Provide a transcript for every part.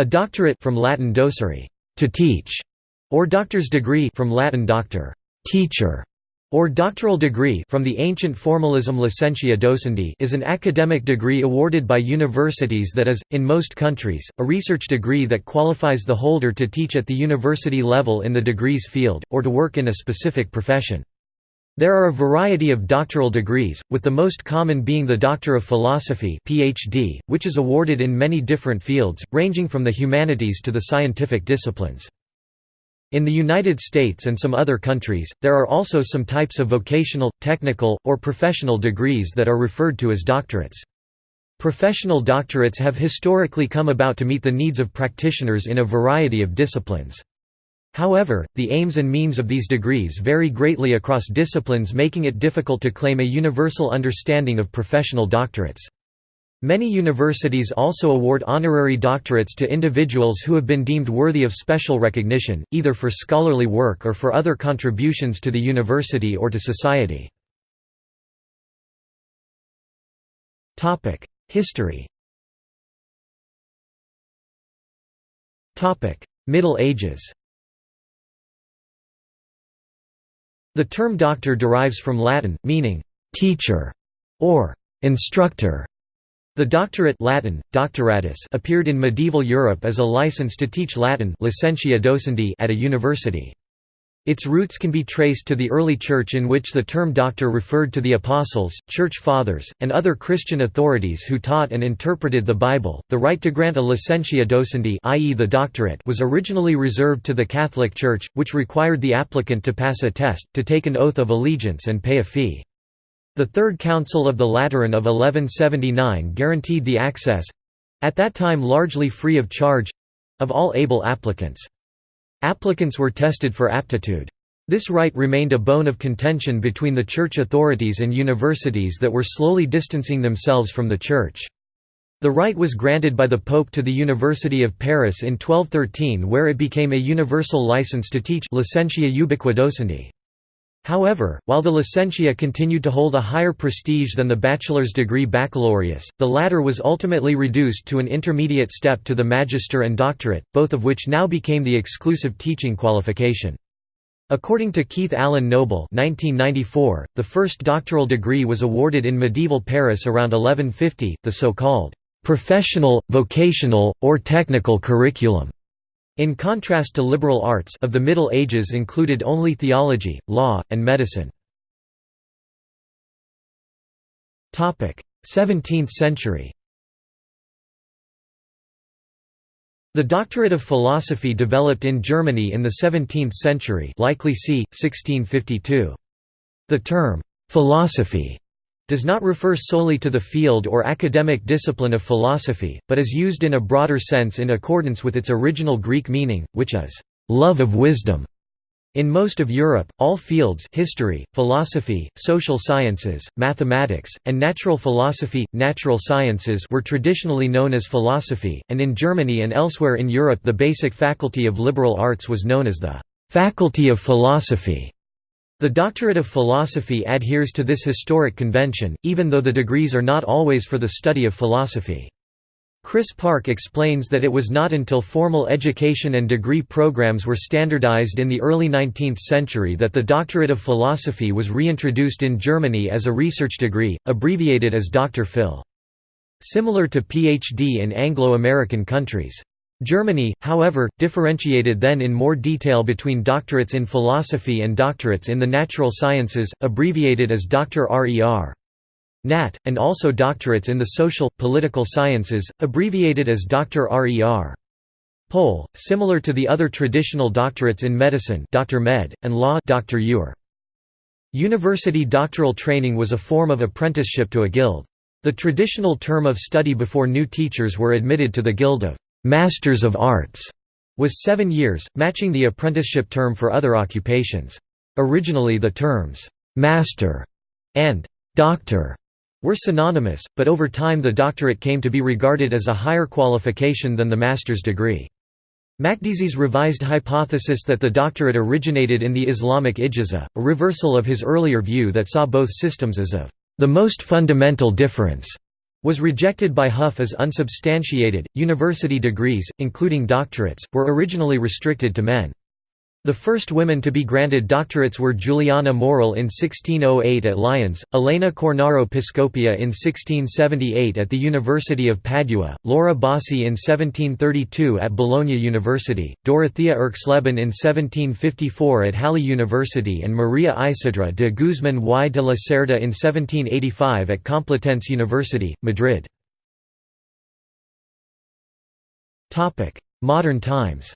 A doctorate from Latin docere, to teach, or doctor's degree from Latin doctor, teacher, or doctoral degree from the ancient formalism licentia docendi is an academic degree awarded by universities that is, in most countries, a research degree that qualifies the holder to teach at the university level in the degree's field, or to work in a specific profession. There are a variety of doctoral degrees, with the most common being the Doctor of Philosophy PhD, which is awarded in many different fields, ranging from the humanities to the scientific disciplines. In the United States and some other countries, there are also some types of vocational, technical, or professional degrees that are referred to as doctorates. Professional doctorates have historically come about to meet the needs of practitioners in a variety of disciplines. However, the aims and means of these degrees vary greatly across disciplines making it difficult to claim a universal understanding of professional doctorates. Many universities also award honorary doctorates to individuals who have been deemed worthy of special recognition, either for scholarly work or for other contributions to the university or to society. History Middle Ages The term doctor derives from Latin, meaning «teacher» or «instructor», the doctorate Latin, doctoratus appeared in medieval Europe as a license to teach Latin licentia docendi at a university. Its roots can be traced to the early Church in which the term doctor referred to the apostles, church fathers, and other Christian authorities who taught and interpreted the Bible. The right to grant a licentia docendi, i.e., the doctorate, was originally reserved to the Catholic Church, which required the applicant to pass a test, to take an oath of allegiance and pay a fee. The Third Council of the Lateran of 1179 guaranteed the access—at that time largely free of charge—of all able applicants. Applicants were tested for aptitude. This right remained a bone of contention between the church authorities and universities that were slowly distancing themselves from the church. The right was granted by the Pope to the University of Paris in 1213 where it became a universal license to teach licentia ubiqua docendi. However, while the licentia continued to hold a higher prestige than the bachelor's degree baccalaureus, the latter was ultimately reduced to an intermediate step to the magister and doctorate, both of which now became the exclusive teaching qualification. According to Keith Allen Noble 1994, the first doctoral degree was awarded in medieval Paris around 1150, the so-called «professional, vocational, or technical curriculum» In contrast to liberal arts of the Middle Ages included only theology, law, and medicine. 17th century The doctorate of philosophy developed in Germany in the 17th century likely c. 1652. The term, «philosophy» does not refer solely to the field or academic discipline of philosophy, but is used in a broader sense in accordance with its original Greek meaning, which is, "...love of wisdom". In most of Europe, all fields history, philosophy, social sciences, mathematics, and natural philosophy, natural sciences were traditionally known as philosophy, and in Germany and elsewhere in Europe the basic faculty of liberal arts was known as the «faculty of philosophy». The doctorate of philosophy adheres to this historic convention, even though the degrees are not always for the study of philosophy. Chris Park explains that it was not until formal education and degree programs were standardized in the early 19th century that the doctorate of philosophy was reintroduced in Germany as a research degree, abbreviated as Dr. Phil. Similar to PhD in Anglo-American countries. Germany, however, differentiated then in more detail between doctorates in philosophy and doctorates in the natural sciences, abbreviated as Dr. Rer. Nat, and also doctorates in the social, political sciences, abbreviated as Dr. Rer. Pol, similar to the other traditional doctorates in medicine Dr. Med, and law Dr. Ur. University doctoral training was a form of apprenticeship to a guild. The traditional term of study before new teachers were admitted to the guild of Masters of Arts was seven years, matching the apprenticeship term for other occupations. Originally the terms «master» and «doctor» were synonymous, but over time the doctorate came to be regarded as a higher qualification than the master's degree. Makdisi's revised hypothesis that the doctorate originated in the Islamic ijaza, a reversal of his earlier view that saw both systems as of the most fundamental difference was rejected by Huff as unsubstantiated. University degrees, including doctorates, were originally restricted to men. The first women to be granted doctorates were Juliana Morell in 1608 at Lyons, Elena Cornaro Piscopia in 1678 at the University of Padua, Laura Bassi in 1732 at Bologna University, Dorothea Erxleben in 1754 at Halle University and Maria Isidra de Guzmán y de la Cerda in 1785 at Complutense University, Madrid. Modern times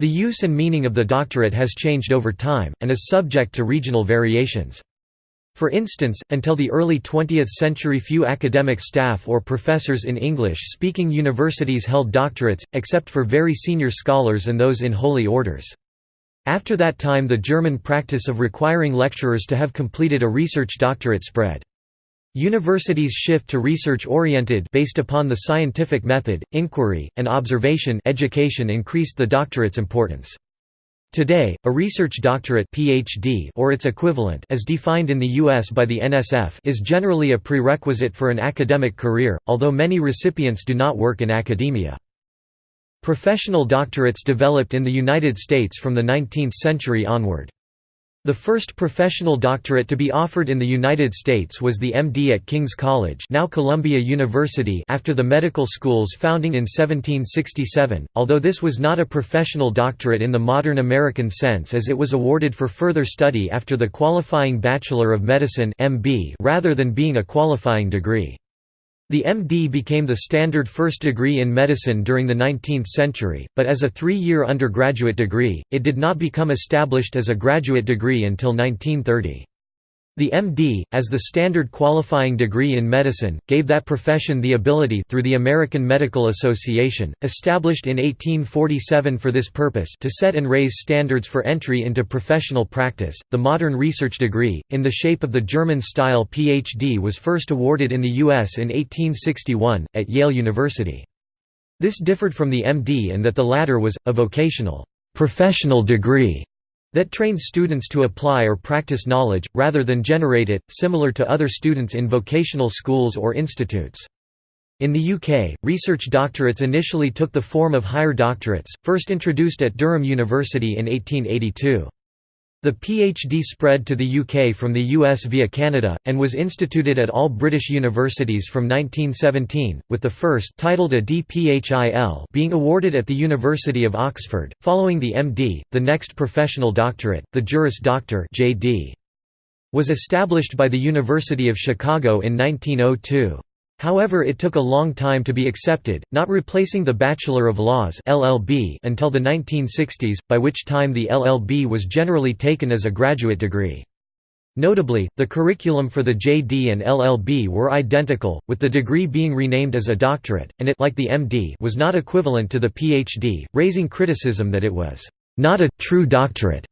The use and meaning of the doctorate has changed over time, and is subject to regional variations. For instance, until the early 20th century few academic staff or professors in English-speaking universities held doctorates, except for very senior scholars and those in holy orders. After that time the German practice of requiring lecturers to have completed a research doctorate spread. Universities shift to research-oriented based upon the scientific method, inquiry, and observation education increased the doctorate's importance. Today, a research doctorate PhD or its equivalent as defined in the US by the NSF is generally a prerequisite for an academic career, although many recipients do not work in academia. Professional doctorates developed in the United States from the 19th century onward. The first professional doctorate to be offered in the United States was the MD at King's College now Columbia University after the medical school's founding in 1767, although this was not a professional doctorate in the modern American sense as it was awarded for further study after the qualifying Bachelor of Medicine rather than being a qualifying degree. The MD became the standard first degree in medicine during the 19th century, but as a three-year undergraduate degree, it did not become established as a graduate degree until 1930. The MD, as the standard qualifying degree in medicine, gave that profession the ability through the American Medical Association, established in 1847 for this purpose to set and raise standards for entry into professional practice. The modern research degree, in the shape of the German-style PhD was first awarded in the U.S. in 1861, at Yale University. This differed from the MD in that the latter was, a vocational, professional degree that trained students to apply or practice knowledge, rather than generate it, similar to other students in vocational schools or institutes. In the UK, research doctorates initially took the form of higher doctorates, first introduced at Durham University in 1882. The PhD spread to the UK from the US via Canada, and was instituted at all British universities from 1917, with the first titled a DPhil being awarded at the University of Oxford. Following the MD, the next professional doctorate, the Juris Doctor was established by the University of Chicago in 1902. However it took a long time to be accepted, not replacing the Bachelor of Laws LLB until the 1960s, by which time the LLB was generally taken as a graduate degree. Notably, the curriculum for the JD and LLB were identical, with the degree being renamed as a doctorate, and it like the MD was not equivalent to the PhD, raising criticism that it was not a true doctorate.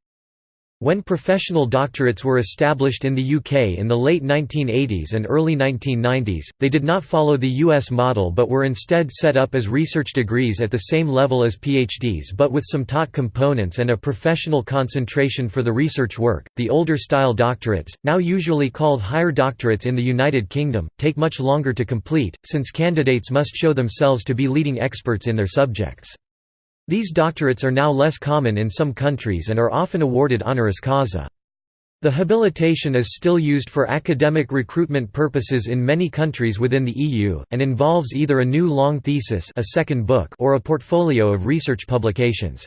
When professional doctorates were established in the UK in the late 1980s and early 1990s, they did not follow the US model but were instead set up as research degrees at the same level as PhDs but with some taught components and a professional concentration for the research work. The older style doctorates, now usually called higher doctorates in the United Kingdom, take much longer to complete, since candidates must show themselves to be leading experts in their subjects. These doctorates are now less common in some countries and are often awarded honoris causa. The habilitation is still used for academic recruitment purposes in many countries within the EU, and involves either a new long thesis a second book or a portfolio of research publications.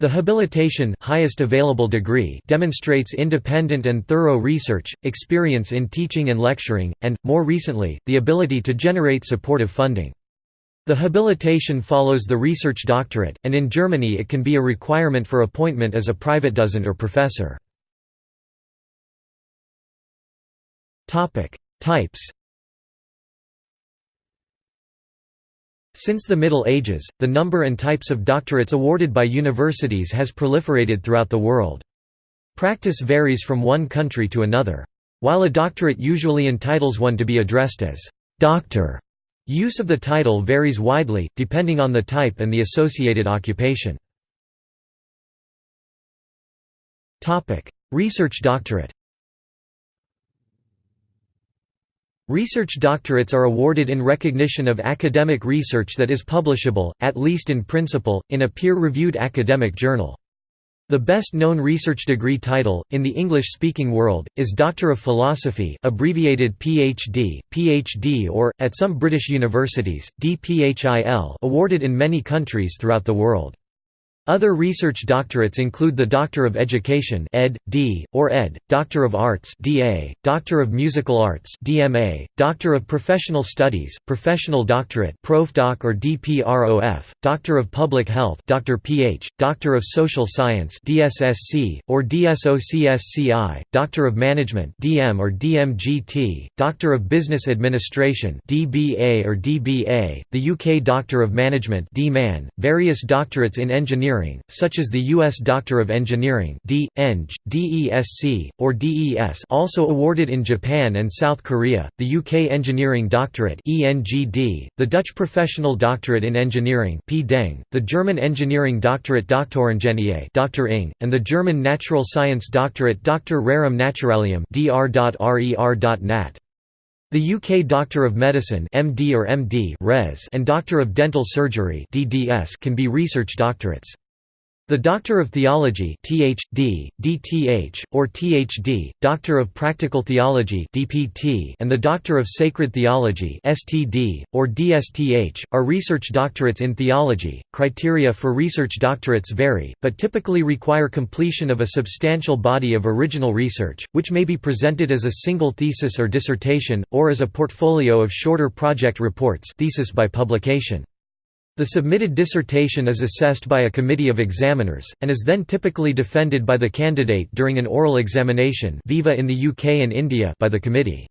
The habilitation highest available degree demonstrates independent and thorough research, experience in teaching and lecturing, and, more recently, the ability to generate supportive funding. The habilitation follows the research doctorate, and in Germany it can be a requirement for appointment as a Privatdozent or professor. Types Since the Middle Ages, the number and types of doctorates awarded by universities has proliferated throughout the world. Practice varies from one country to another. While a doctorate usually entitles one to be addressed as «doctor», Use of the title varies widely, depending on the type and the associated occupation. Research doctorate Research doctorates are awarded in recognition of academic research that is publishable, at least in principle, in a peer-reviewed academic journal. The best-known research degree title, in the English-speaking world, is Doctor of Philosophy abbreviated PhD, PhD or, at some British universities, DPhil awarded in many countries throughout the world. Other research doctorates include the Doctor of Education ed. D, or Ed., Doctor of Arts DA, Doctor of Musical Arts DMA, Doctor of Professional Studies, Professional Doctorate ProfDoc or DPROF, Doctor of Public Health Dr. PH, Doctor of Social Science DSSC, or DSOCSCI, Doctor of Management DM or DMGT, Doctor of Business Administration DBA or DBA, the UK Doctor of Management DMAN, various doctorates in engineering Engineering, such as the U.S. Doctor of Engineering D. Eng, DESC, or DES also awarded in Japan and South Korea, the UK Engineering Doctorate ENGD, the Dutch Professional Doctorate in Engineering P. Deng, the German Engineering Doctorate Doktoringenieur Dr. Ing, and the German Natural Science Doctorate Dr. Rerum Naturalium Dr.RER.nat. The UK Doctor of Medicine MD or MD Res and Doctor of Dental Surgery DDS can be research doctorates. The Doctor of Theology Ph.D., DTH, or Th.D., Doctor of Practical Theology DPT, and the Doctor of Sacred Theology STD, or DSTH, are research doctorates in theology. Criteria for research doctorates vary, but typically require completion of a substantial body of original research, which may be presented as a single thesis or dissertation, or as a portfolio of shorter project reports thesis by publication. The submitted dissertation is assessed by a committee of examiners, and is then typically defended by the candidate during an oral examination viva in the UK and India by the committee.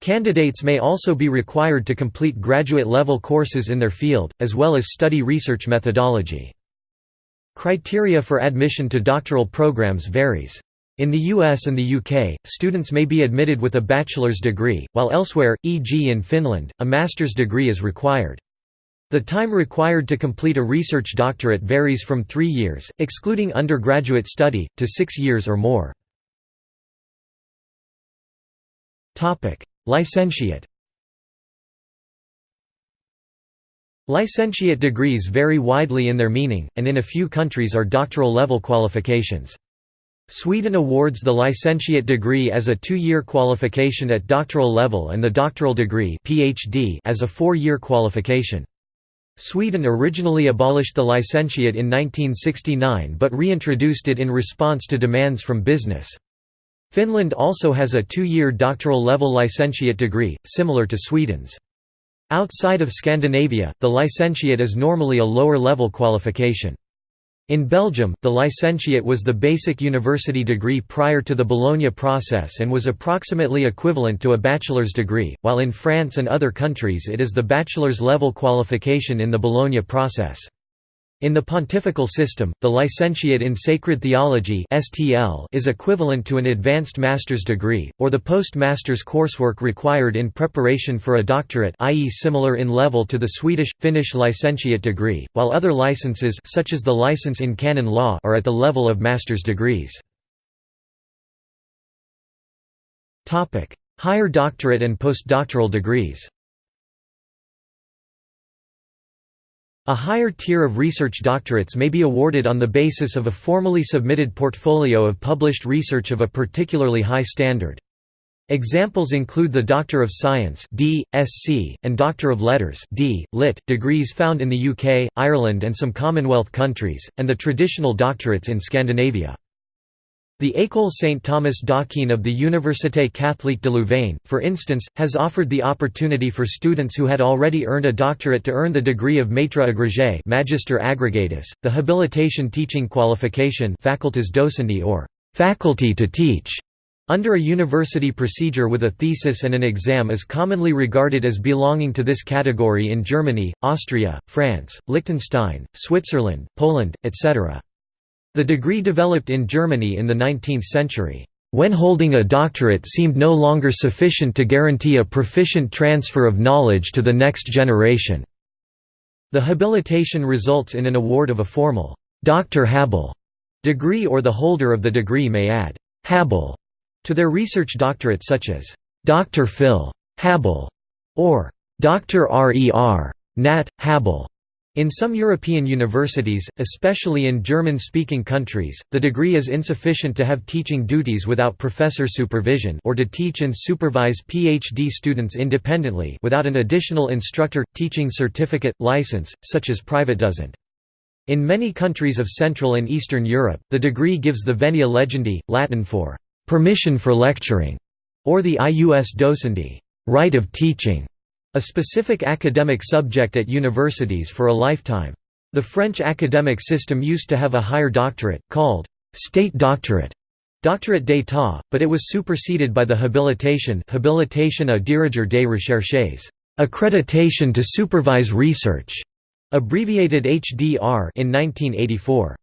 Candidates may also be required to complete graduate-level courses in their field, as well as study research methodology. Criteria for admission to doctoral programs varies. In the US and the UK, students may be admitted with a bachelor's degree, while elsewhere, e.g. in Finland, a master's degree is required. The time required to complete a research doctorate varies from three years, excluding undergraduate study, to six years or more. Licentiate Licentiate degrees vary widely in their meaning, and in a few countries are doctoral level qualifications. Sweden awards the licentiate degree as a two-year qualification at doctoral level and the doctoral degree PhD as a four-year qualification. Sweden originally abolished the licentiate in 1969 but reintroduced it in response to demands from business. Finland also has a two-year doctoral level licentiate degree, similar to Sweden's. Outside of Scandinavia, the licentiate is normally a lower-level qualification. In Belgium, the licentiate was the basic university degree prior to the Bologna process and was approximately equivalent to a bachelor's degree, while in France and other countries it is the bachelor's level qualification in the Bologna process. In the pontifical system, the licentiate in sacred theology is equivalent to an advanced master's degree, or the post-master's coursework required in preparation for a doctorate i.e. similar in level to the Swedish, Finnish licentiate degree, while other licenses such as the license in canon law are at the level of master's degrees. Higher doctorate and postdoctoral degrees A higher tier of research doctorates may be awarded on the basis of a formally submitted portfolio of published research of a particularly high standard. Examples include the Doctor of Science D, SC, and Doctor of Letters D, Lit, degrees found in the UK, Ireland and some Commonwealth countries, and the traditional doctorates in Scandinavia. The École Saint Thomas d'Aquin of the Université Catholique de Louvain, for instance, has offered the opportunity for students who had already earned a doctorate to earn the degree of Maître agrégé Magister aggregatus, the habilitation teaching qualification facultas docendi or faculty to teach. Under a university procedure with a thesis and an exam is commonly regarded as belonging to this category in Germany, Austria, France, Liechtenstein, Switzerland, Poland, etc. The degree developed in Germany in the 19th century, when holding a doctorate seemed no longer sufficient to guarantee a proficient transfer of knowledge to the next generation. The habilitation results in an award of a formal Dr. Habil degree or the holder of the degree may add Habil to their research doctorate such as Dr. Phil Habil, or Dr. R.E.R. Nat. Habil. In some European universities, especially in German-speaking countries, the degree is insufficient to have teaching duties without professor supervision or to teach and supervise PhD students independently without an additional instructor teaching certificate license, such as Privatdozent. In many countries of Central and Eastern Europe, the degree gives the venia legendi, Latin for permission for lecturing, or the ius docendi, right of teaching. A specific academic subject at universities for a lifetime. The French academic system used to have a higher doctorate, called «state doctorate» doctorate d'état, but it was superseded by the habilitation habilitation à diriger des recherches accreditation to supervise research, abbreviated HDR in 1984.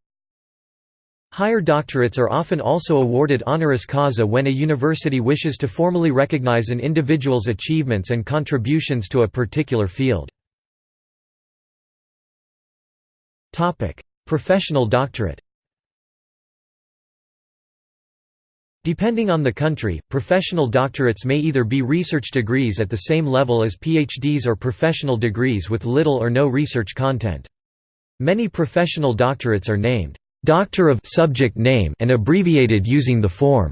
Higher doctorates are often also awarded honoris causa when a university wishes to formally recognize an individual's achievements and contributions to a particular field. Professional doctorate Depending on the country, professional doctorates may either be research degrees at the same level as PhDs or professional degrees with little or no research content. Many professional doctorates are named Doctor of subject name and abbreviated using the form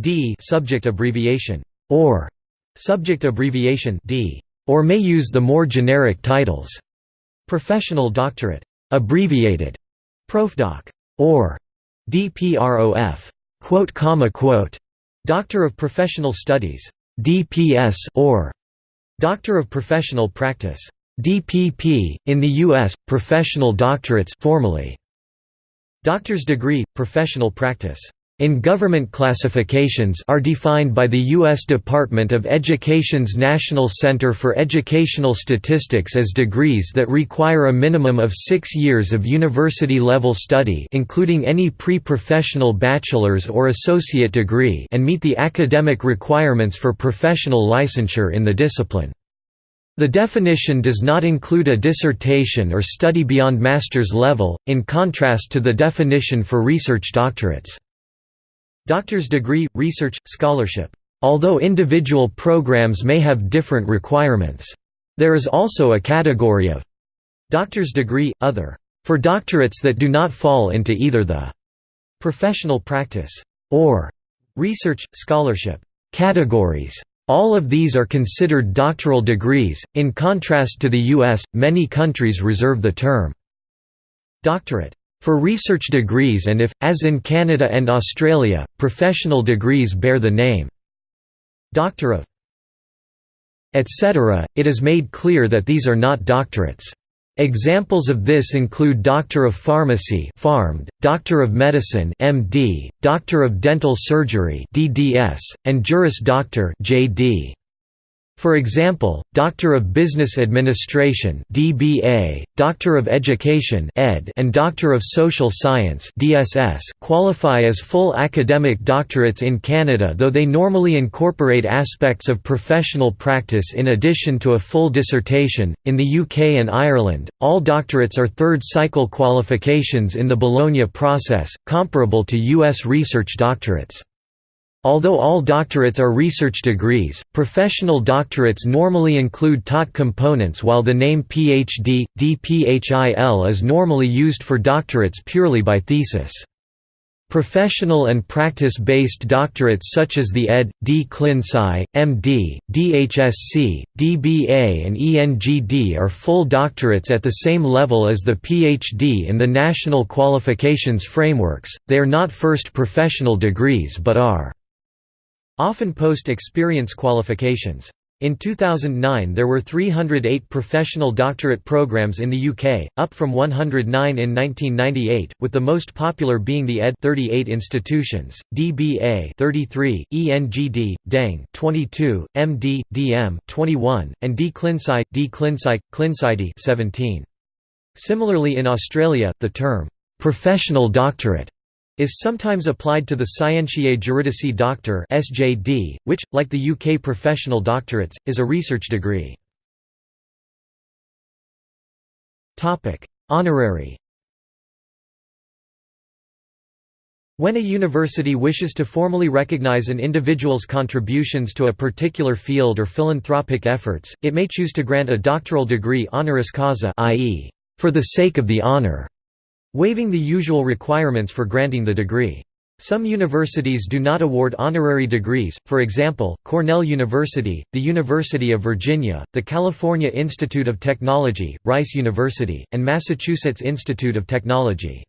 D subject abbreviation or subject abbreviation D or may use the more generic titles. Professional Doctorate abbreviated Profdoc or DPROF quote comma quote. Doctor of Professional Studies DPS or Doctor of Professional Practice DPP in the US professional doctorates formally Doctor's degree, professional practice in government classifications are defined by the U.S. Department of Education's National Center for Educational Statistics as degrees that require a minimum of six years of university-level study including any pre-professional bachelor's or associate degree and meet the academic requirements for professional licensure in the discipline. The definition does not include a dissertation or study beyond master's level, in contrast to the definition for research doctorates. Doctor's degree, research, scholarship. Although individual programs may have different requirements. There is also a category of doctor's degree, other, for doctorates that do not fall into either the professional practice or research, scholarship categories. All of these are considered doctoral degrees. In contrast to the US, many countries reserve the term doctorate for research degrees and if, as in Canada and Australia, professional degrees bear the name Doctor of etc., it is made clear that these are not doctorates. Examples of this include Doctor of Pharmacy (PharmD), Doctor of Medicine (MD), Doctor of Dental Surgery (DDS), and Juris Doctor (JD). For example, Doctor of Business Administration (DBA), Doctor of Education (ED), and Doctor of Social Science (DSS) qualify as full academic doctorates in Canada, though they normally incorporate aspects of professional practice in addition to a full dissertation. In the UK and Ireland, all doctorates are third cycle qualifications in the Bologna process, comparable to US research doctorates. Although all doctorates are research degrees, professional doctorates normally include taught components while the name PhD, DPHIL is normally used for doctorates purely by thesis. Professional and practice-based doctorates such as the Ed. D. Clin Sci., M.D., DHSC, DBA and ENGD are full doctorates at the same level as the PhD in the national qualifications frameworks, they are not first professional degrees but are Often post-experience qualifications. In 2009 there were 308 professional doctorate programs in the UK, up from 109 in 1998, with the most popular being the ED 38 institutions, DBA 33, ENGD, DEng 22, MD, DM 21, and D Clinsci, D Clinsci, Clinsci 17. Similarly in Australia, the term, "'professional doctorate' is sometimes applied to the Scientiae Juridici Doctor (SJD), which, like the UK professional doctorates, is a research degree. Topic: Honorary. When a university wishes to formally recognize an individual's contributions to a particular field or philanthropic efforts, it may choose to grant a doctoral degree honoris causa i.e., for the sake of the honor, waiving the usual requirements for granting the degree. Some universities do not award honorary degrees, for example, Cornell University, the University of Virginia, the California Institute of Technology, Rice University, and Massachusetts Institute of Technology.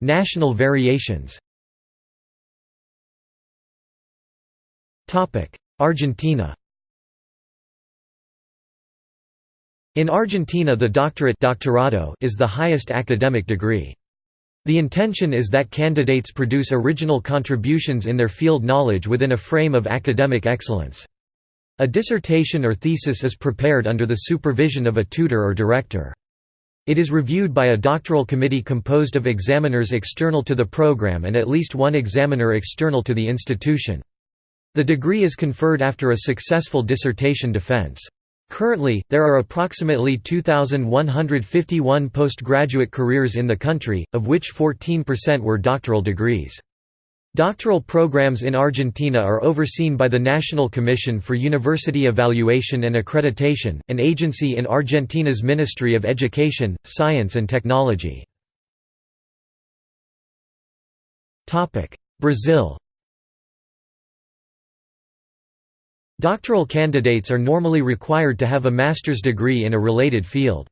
National variations Argentina In Argentina the doctorate doctorado is the highest academic degree. The intention is that candidates produce original contributions in their field knowledge within a frame of academic excellence. A dissertation or thesis is prepared under the supervision of a tutor or director. It is reviewed by a doctoral committee composed of examiners external to the program and at least one examiner external to the institution. The degree is conferred after a successful dissertation defense. Currently, there are approximately 2,151 postgraduate careers in the country, of which 14% were doctoral degrees. Doctoral programs in Argentina are overseen by the National Commission for University Evaluation and Accreditation, an agency in Argentina's Ministry of Education, Science and Technology. Brazil Doctoral candidates are normally required to have a master's degree in a related field.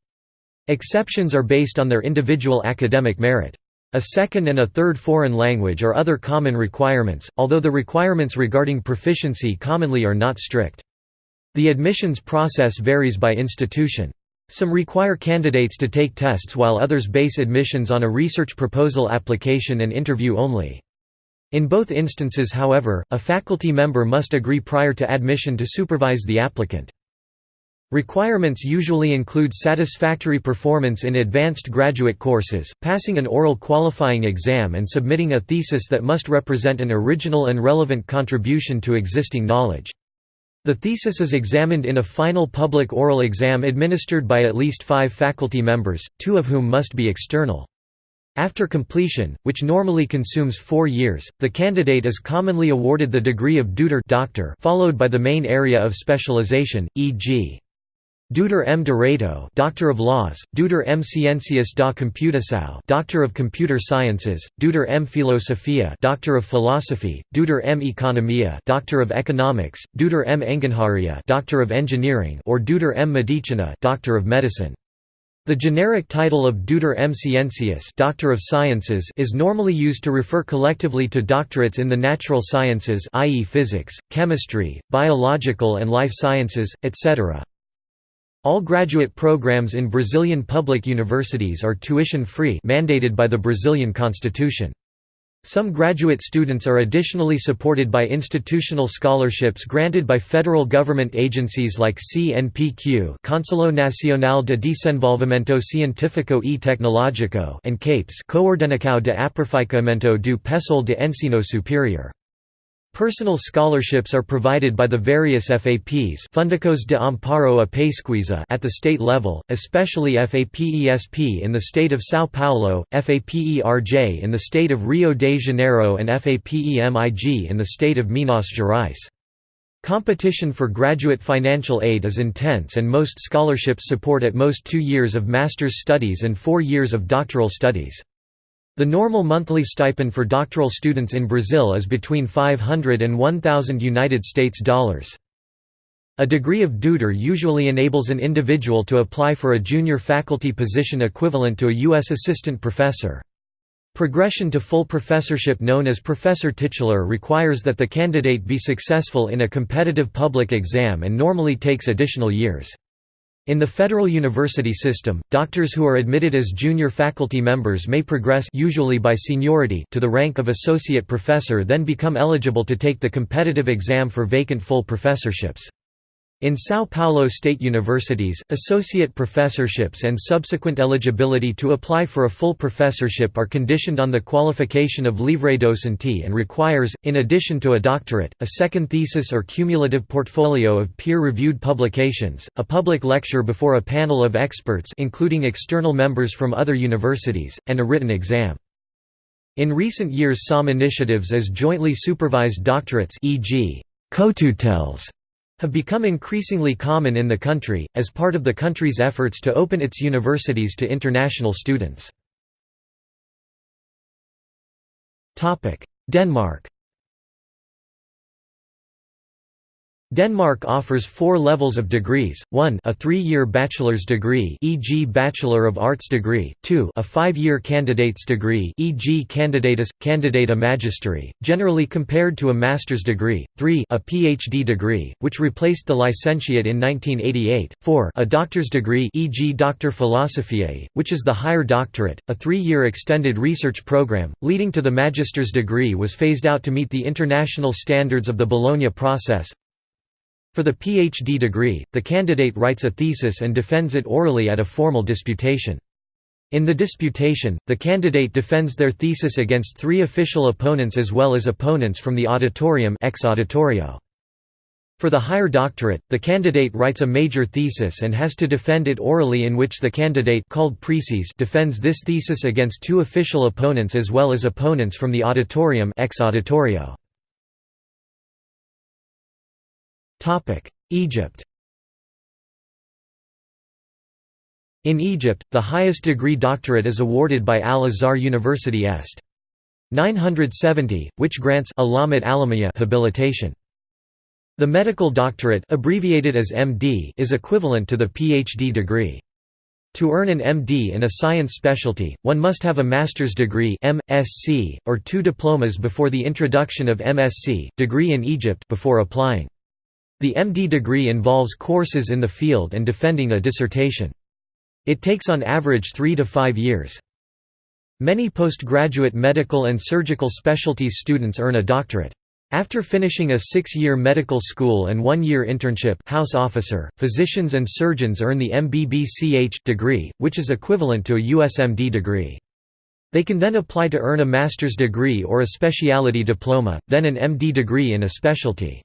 Exceptions are based on their individual academic merit. A second and a third foreign language are other common requirements, although the requirements regarding proficiency commonly are not strict. The admissions process varies by institution. Some require candidates to take tests while others base admissions on a research proposal application and interview only. In both instances however, a faculty member must agree prior to admission to supervise the applicant. Requirements usually include satisfactory performance in advanced graduate courses, passing an oral qualifying exam and submitting a thesis that must represent an original and relevant contribution to existing knowledge. The thesis is examined in a final public oral exam administered by at least five faculty members, two of whom must be external. After completion, which normally consumes four years, the candidate is commonly awarded the degree of Doutor doctor followed by the main area of specialization, e.g. Doutor M. Direito, Doctor of Laws, Doutor M. Ciencias da Computação, Doctor of Computer Sciences, Doutor M. Filosofia, Doctor of Philosophy, Doutor M. Economia, Doctor of Economics, Doutor M. Engenharia, Doctor of Engineering, or Doutor M. Medicina, Doctor of Medicine. The generic title of Doutor M. Ciencias Doctor of Sciences is normally used to refer collectively to doctorates in the natural sciences i.e. physics, chemistry, biological and life sciences, etc. All graduate programs in Brazilian public universities are tuition-free mandated by the Brazilian constitution. Some graduate students are additionally supported by institutional scholarships granted by federal government agencies like CNPq Conselho Nacional de Desenvolvimento Científico e Tecnológico and CAPES Coordenação de Aperfeiçoamento do Pessoal de Ensino Superior. Personal scholarships are provided by the various FAPs Fundações de Amparo a Pesquisa at the state level, especially FAPESP in the state of São Paulo, FAPERJ in the state of Rio de Janeiro and FAPEMIG in the state of Minas Gerais. Competition for graduate financial aid is intense and most scholarships support at most two years of master's studies and four years of doctoral studies. The normal monthly stipend for doctoral students in Brazil is between 500 and 1000 United States dollars. A degree of Doutor usually enables an individual to apply for a junior faculty position equivalent to a U.S. assistant professor. Progression to full professorship known as professor titular requires that the candidate be successful in a competitive public exam and normally takes additional years. In the federal university system, doctors who are admitted as junior faculty members may progress usually by seniority to the rank of associate professor then become eligible to take the competitive exam for vacant full professorships. In São Paulo state universities, associate professorships and subsequent eligibility to apply for a full professorship are conditioned on the qualification of livre docente and requires, in addition to a doctorate, a second thesis or cumulative portfolio of peer-reviewed publications, a public lecture before a panel of experts including external members from other universities, and a written exam. In recent years some initiatives as jointly supervised doctorates e.g. co-tutelles have become increasingly common in the country, as part of the country's efforts to open its universities to international students. Denmark Denmark offers four levels of degrees, 1 a three-year bachelor's degree e.g. Bachelor of Arts degree, 2 a five-year candidate's degree e.g. Candidatus, Candidata Magisteri, generally compared to a master's degree, 3 a PhD degree, which replaced the licentiate in 1988, 4 a doctor's degree e.g. Doctor Philosophiae, which is the higher doctorate, a three-year extended research program, leading to the magister's degree was phased out to meet the international standards of the Bologna process, for the PhD degree, the candidate writes a thesis and defends it orally at a formal disputation. In the disputation, the candidate defends their thesis against three official opponents as well as opponents from the auditorium ex auditorio. For the higher doctorate, the candidate writes a major thesis and has to defend it orally in which the candidate called praeses defends this thesis against two official opponents as well as opponents from the auditorium ex auditorio. Egypt In Egypt, the highest degree doctorate is awarded by Al-Azhar University Est. 970, which grants habilitation. The medical doctorate abbreviated as MD is equivalent to the PhD degree. To earn an MD in a science specialty, one must have a master's degree MSc, or two diplomas before the introduction of MSc degree in Egypt before applying. The MD degree involves courses in the field and defending a dissertation. It takes on average three to five years. Many postgraduate medical and surgical specialties students earn a doctorate. After finishing a six-year medical school and one-year internship house officer, physicians and surgeons earn the MBBCH degree, which is equivalent to a USMD degree. They can then apply to earn a master's degree or a specialty diploma, then an MD degree in a specialty.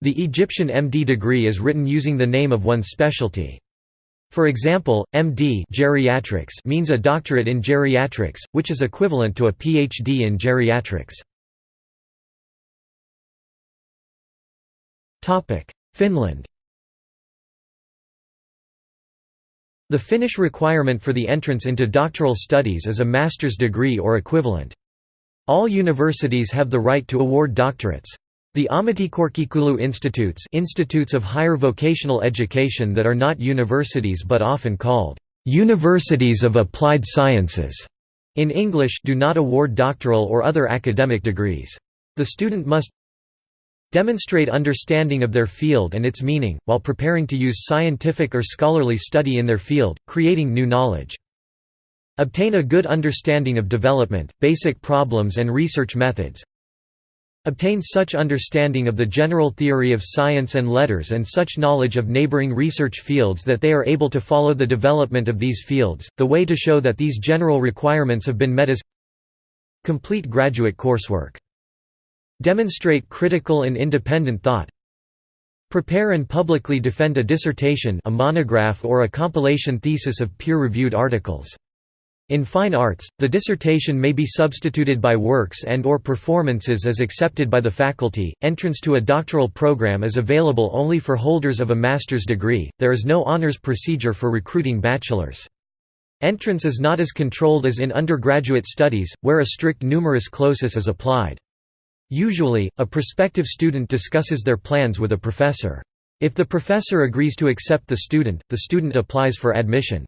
The Egyptian MD degree is written using the name of one's specialty. For example, MD geriatrics means a doctorate in geriatrics, which is equivalent to a PhD in geriatrics. Finland The Finnish requirement for the entrance into doctoral studies is a master's degree or equivalent. All universities have the right to award doctorates. The Ammattikorkeakoulu institutes institutes of higher vocational education that are not universities but often called, "...universities of applied sciences", in English do not award doctoral or other academic degrees. The student must demonstrate understanding of their field and its meaning, while preparing to use scientific or scholarly study in their field, creating new knowledge. Obtain a good understanding of development, basic problems and research methods, obtain such understanding of the general theory of science and letters and such knowledge of neighboring research fields that they are able to follow the development of these fields. The way to show that these general requirements have been met is complete graduate coursework. Demonstrate critical and independent thought. Prepare and publicly defend a dissertation a monograph or a compilation thesis of peer-reviewed articles. In fine arts, the dissertation may be substituted by works and or performances as accepted by the faculty. Entrance to a doctoral program is available only for holders of a master's degree. There is no honors procedure for recruiting bachelors. Entrance is not as controlled as in undergraduate studies, where a strict numerus clausus is applied. Usually, a prospective student discusses their plans with a professor. If the professor agrees to accept the student, the student applies for admission.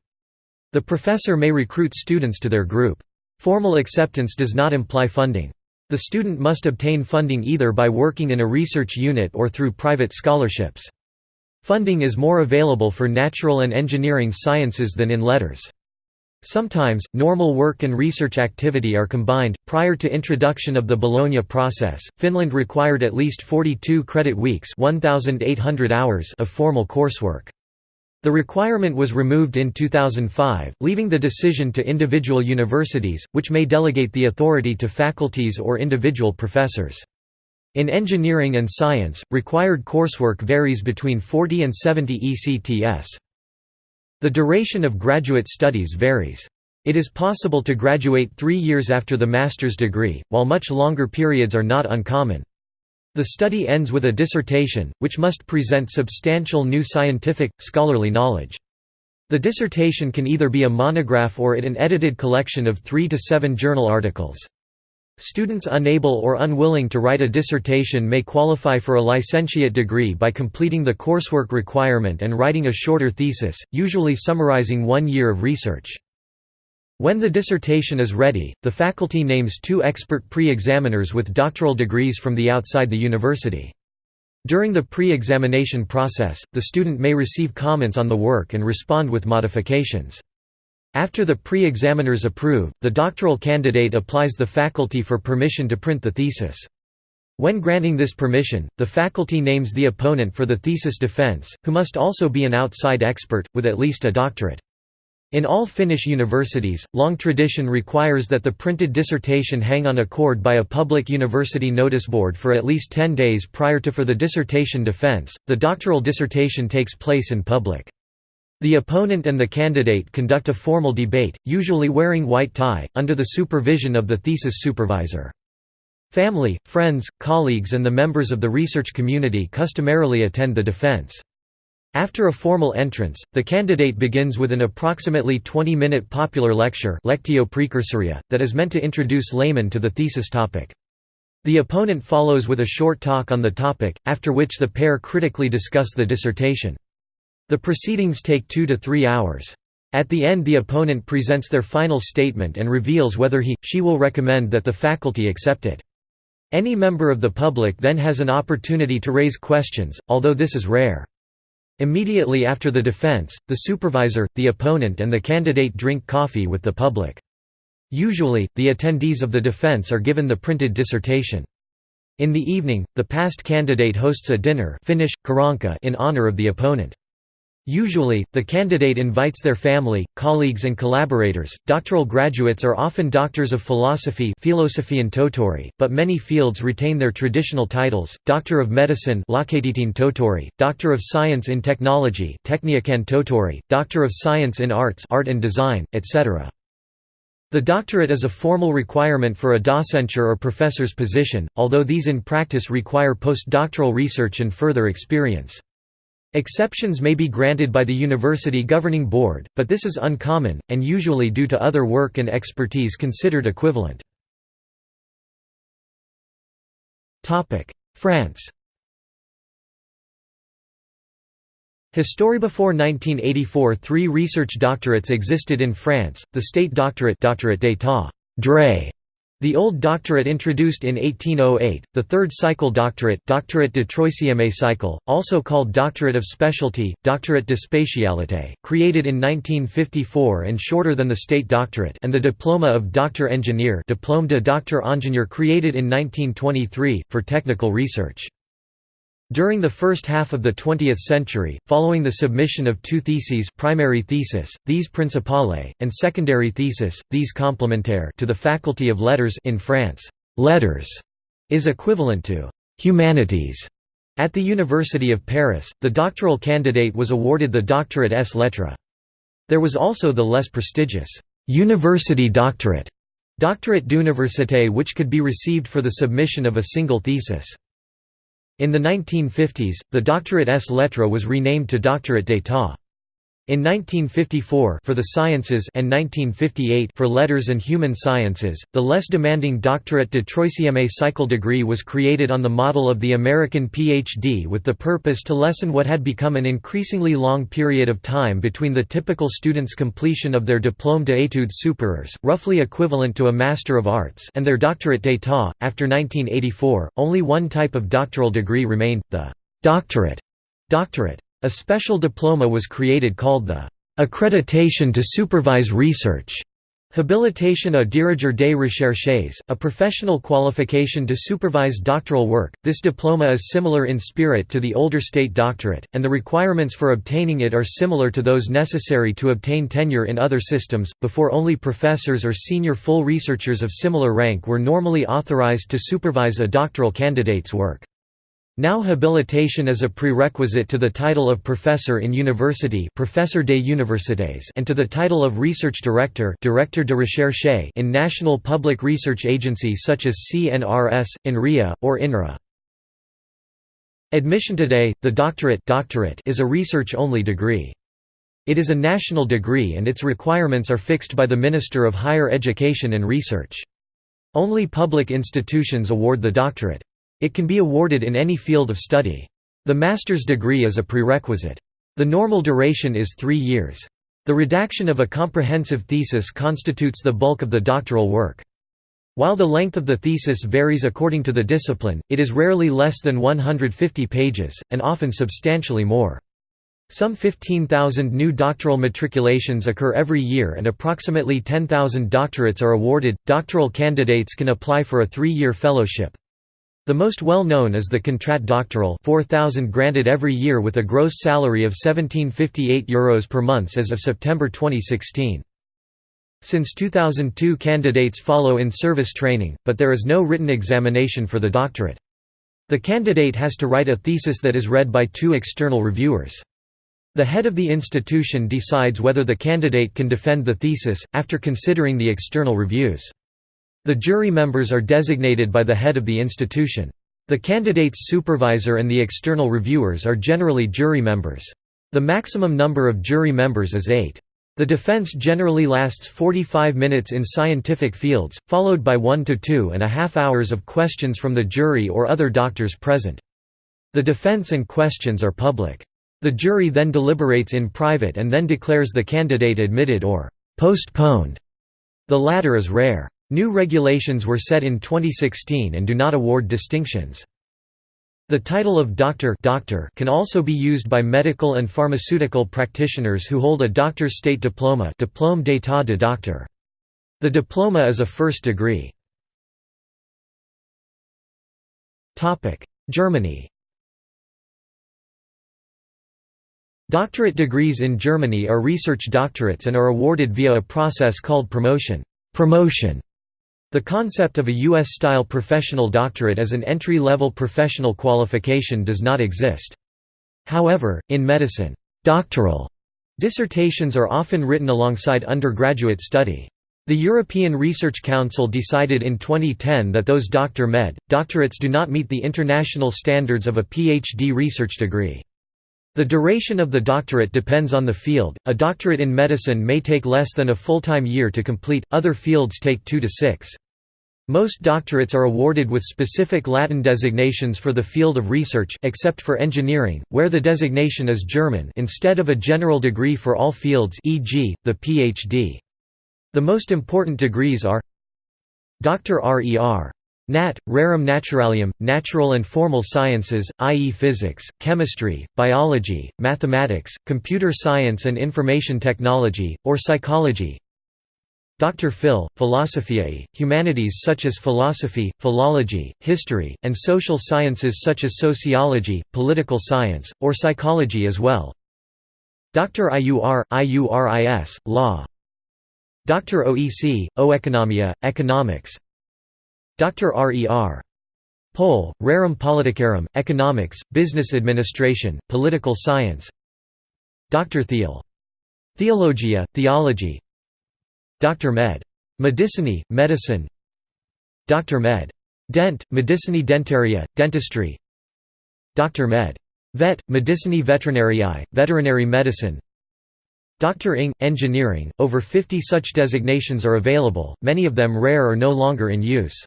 The professor may recruit students to their group. Formal acceptance does not imply funding. The student must obtain funding either by working in a research unit or through private scholarships. Funding is more available for natural and engineering sciences than in letters. Sometimes, normal work and research activity are combined. Prior to introduction of the Bologna process, Finland required at least 42 credit weeks (1,800 hours) of formal coursework. The requirement was removed in 2005, leaving the decision to individual universities, which may delegate the authority to faculties or individual professors. In engineering and science, required coursework varies between 40 and 70 ECTS. The duration of graduate studies varies. It is possible to graduate three years after the master's degree, while much longer periods are not uncommon. The study ends with a dissertation, which must present substantial new scientific, scholarly knowledge. The dissertation can either be a monograph or it an edited collection of three to seven journal articles. Students unable or unwilling to write a dissertation may qualify for a licentiate degree by completing the coursework requirement and writing a shorter thesis, usually summarizing one year of research. When the dissertation is ready, the faculty names two expert pre-examiners with doctoral degrees from the outside the university. During the pre-examination process, the student may receive comments on the work and respond with modifications. After the pre-examiners approve, the doctoral candidate applies the faculty for permission to print the thesis. When granting this permission, the faculty names the opponent for the thesis defense, who must also be an outside expert, with at least a doctorate. In all Finnish universities, long tradition requires that the printed dissertation hang on a cord by a public university notice board for at least 10 days prior to for the dissertation defense. The doctoral dissertation takes place in public. The opponent and the candidate conduct a formal debate, usually wearing white tie, under the supervision of the thesis supervisor. Family, friends, colleagues and the members of the research community customarily attend the defense. After a formal entrance, the candidate begins with an approximately 20-minute popular lecture lectio precursoria, that is meant to introduce laymen to the thesis topic. The opponent follows with a short talk on the topic, after which the pair critically discuss the dissertation. The proceedings take two to three hours. At the end the opponent presents their final statement and reveals whether he, she will recommend that the faculty accept it. Any member of the public then has an opportunity to raise questions, although this is rare. Immediately after the defense, the supervisor, the opponent and the candidate drink coffee with the public. Usually, the attendees of the defense are given the printed dissertation. In the evening, the past candidate hosts a dinner Finnish, in honor of the opponent. Usually, the candidate invites their family, colleagues and collaborators. Doctoral graduates are often doctors of philosophy tohtori, but many fields retain their traditional titles: Doctor of Medicine tohtori, Doctor of Science in Technology tohtori, Doctor of Science in Arts Art and Design, etc. The doctorate is a formal requirement for a docenture or professor's position, although these in practice require postdoctoral research and further experience. Exceptions may be granted by the university governing board, but this is uncommon, and usually due to other work and expertise considered equivalent. France History before 1984 three research doctorates existed in France, the state doctorate doctorate d'état the Old Doctorate introduced in 1808, the third cycle doctorate doctorate de troisième cycle, also called Doctorate of Specialty, Doctorate de Spécialité, created in 1954 and shorter than the state doctorate and the Diploma of Doctor Engineer Diplôme de Docteur Ingénieur created in 1923, for technical research. During the first half of the 20th century, following the submission of two theses primary thesis, these principale, and secondary thesis, these complementaire to the Faculty of Letters in France, «letters» is equivalent to «humanities». At the University of Paris, the doctoral candidate was awarded the doctorate ès lettres. There was also the less prestigious «university doctorate» doctorate d'université which could be received for the submission of a single thesis. In the 1950s, the doctorate ès lettres was renamed to doctorate d'état. In 1954 for the sciences and 1958 for letters and human sciences, the less demanding doctorate de troisième cycle degree was created on the model of the American PhD with the purpose to lessen what had become an increasingly long period of time between the typical student's completion of their diplôme d'études supérieures, roughly equivalent to a Master of Arts, and their doctorate d'état. After 1984, only one type of doctoral degree remained, the doctorate. doctorate. A special diploma was created called the accreditation to supervise research, Habilitation à diriger des recherches, a professional qualification to supervise doctoral work. This diploma is similar in spirit to the older state doctorate, and the requirements for obtaining it are similar to those necessary to obtain tenure in other systems. Before only professors or senior full researchers of similar rank were normally authorized to supervise a doctoral candidate's work. Now habilitation is a prerequisite to the title of professor in university professor des universités and to the title of research director directeur de recherche in national public research agencies such as CNRS, INRIA, or INRA. Admission today, the doctorate, doctorate is a research-only degree. It is a national degree and its requirements are fixed by the Minister of Higher Education and Research. Only public institutions award the doctorate. It can be awarded in any field of study. The master's degree is a prerequisite. The normal duration is three years. The redaction of a comprehensive thesis constitutes the bulk of the doctoral work. While the length of the thesis varies according to the discipline, it is rarely less than 150 pages, and often substantially more. Some 15,000 new doctoral matriculations occur every year and approximately 10,000 doctorates are awarded. Doctoral candidates can apply for a three year fellowship. The most well-known is the Contrat Doctoral 4,000 granted every year with a gross salary of €1758 Euros per month as of September 2016. Since 2002 candidates follow in-service training, but there is no written examination for the doctorate. The candidate has to write a thesis that is read by two external reviewers. The head of the institution decides whether the candidate can defend the thesis, after considering the external reviews. The jury members are designated by the head of the institution. The candidate's supervisor and the external reviewers are generally jury members. The maximum number of jury members is eight. The defense generally lasts 45 minutes in scientific fields, followed by one to two and a half hours of questions from the jury or other doctors present. The defense and questions are public. The jury then deliberates in private and then declares the candidate admitted or postponed. The latter is rare. New regulations were set in 2016 and do not award distinctions. The title of doctor, doctor can also be used by medical and pharmaceutical practitioners who hold a doctor's state diploma diplôme d'état de doctor. The diploma is a first degree. Germany Doctorate degrees in Germany are research doctorates and are awarded via a process called promotion. promotion the concept of a U.S.-style professional doctorate as an entry-level professional qualification does not exist. However, in medicine, doctoral dissertations are often written alongside undergraduate study. The European Research Council decided in 2010 that those Dr. Med. doctorates do not meet the international standards of a PhD research degree. The duration of the doctorate depends on the field. A doctorate in medicine may take less than a full-time year to complete, other fields take 2 to 6. Most doctorates are awarded with specific Latin designations for the field of research except for engineering, where the designation is German instead of a general degree for all fields e.g., the Ph.D. The most important degrees are Dr. Rer. Nat. Rerum Naturalium, Natural and Formal Sciences, i.e. physics, chemistry, biology, mathematics, computer science and information technology, or psychology Dr. Phil, Philosophiae, humanities such as philosophy, philology, history, and social sciences such as sociology, political science, or psychology as well. Dr. IUR, IURIS, law. Dr. OEC, Oeconomia, economics Dr. RER. Pol, Rerum Politicarum, Economics, Business Administration, Political Science Dr. Theol. Theologia, Theology Dr. Med. Medicinae, Medicine Dr. Med. Dent, Medicinae Dentariae, Dentistry Dr. Med. Vet, Medicinae Veterinariae, Veterinary Medicine Dr. Ing, Engineering, over 50 such designations are available, many of them rare or no longer in use.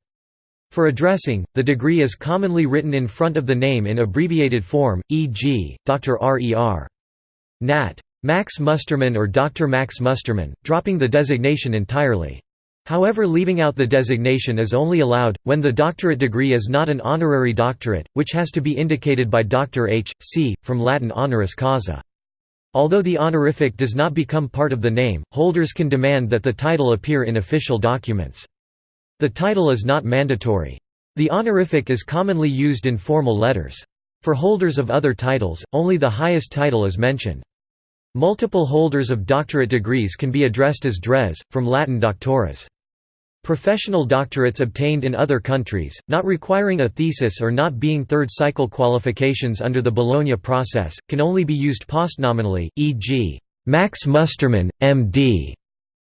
For addressing, the degree is commonly written in front of the name in abbreviated form, e.g., Dr. R.E.R. Nat. Max Mustermann or Dr. Max Mustermann, dropping the designation entirely. However leaving out the designation is only allowed, when the doctorate degree is not an honorary doctorate, which has to be indicated by Dr. H. C., from Latin honoris causa. Although the honorific does not become part of the name, holders can demand that the title appear in official documents. The title is not mandatory. The honorific is commonly used in formal letters. For holders of other titles, only the highest title is mentioned. Multiple holders of doctorate degrees can be addressed as dres, from Latin doctores. Professional doctorates obtained in other countries, not requiring a thesis or not being third-cycle qualifications under the Bologna process, can only be used postnominally, e.g., Max Mustermann, M.D.,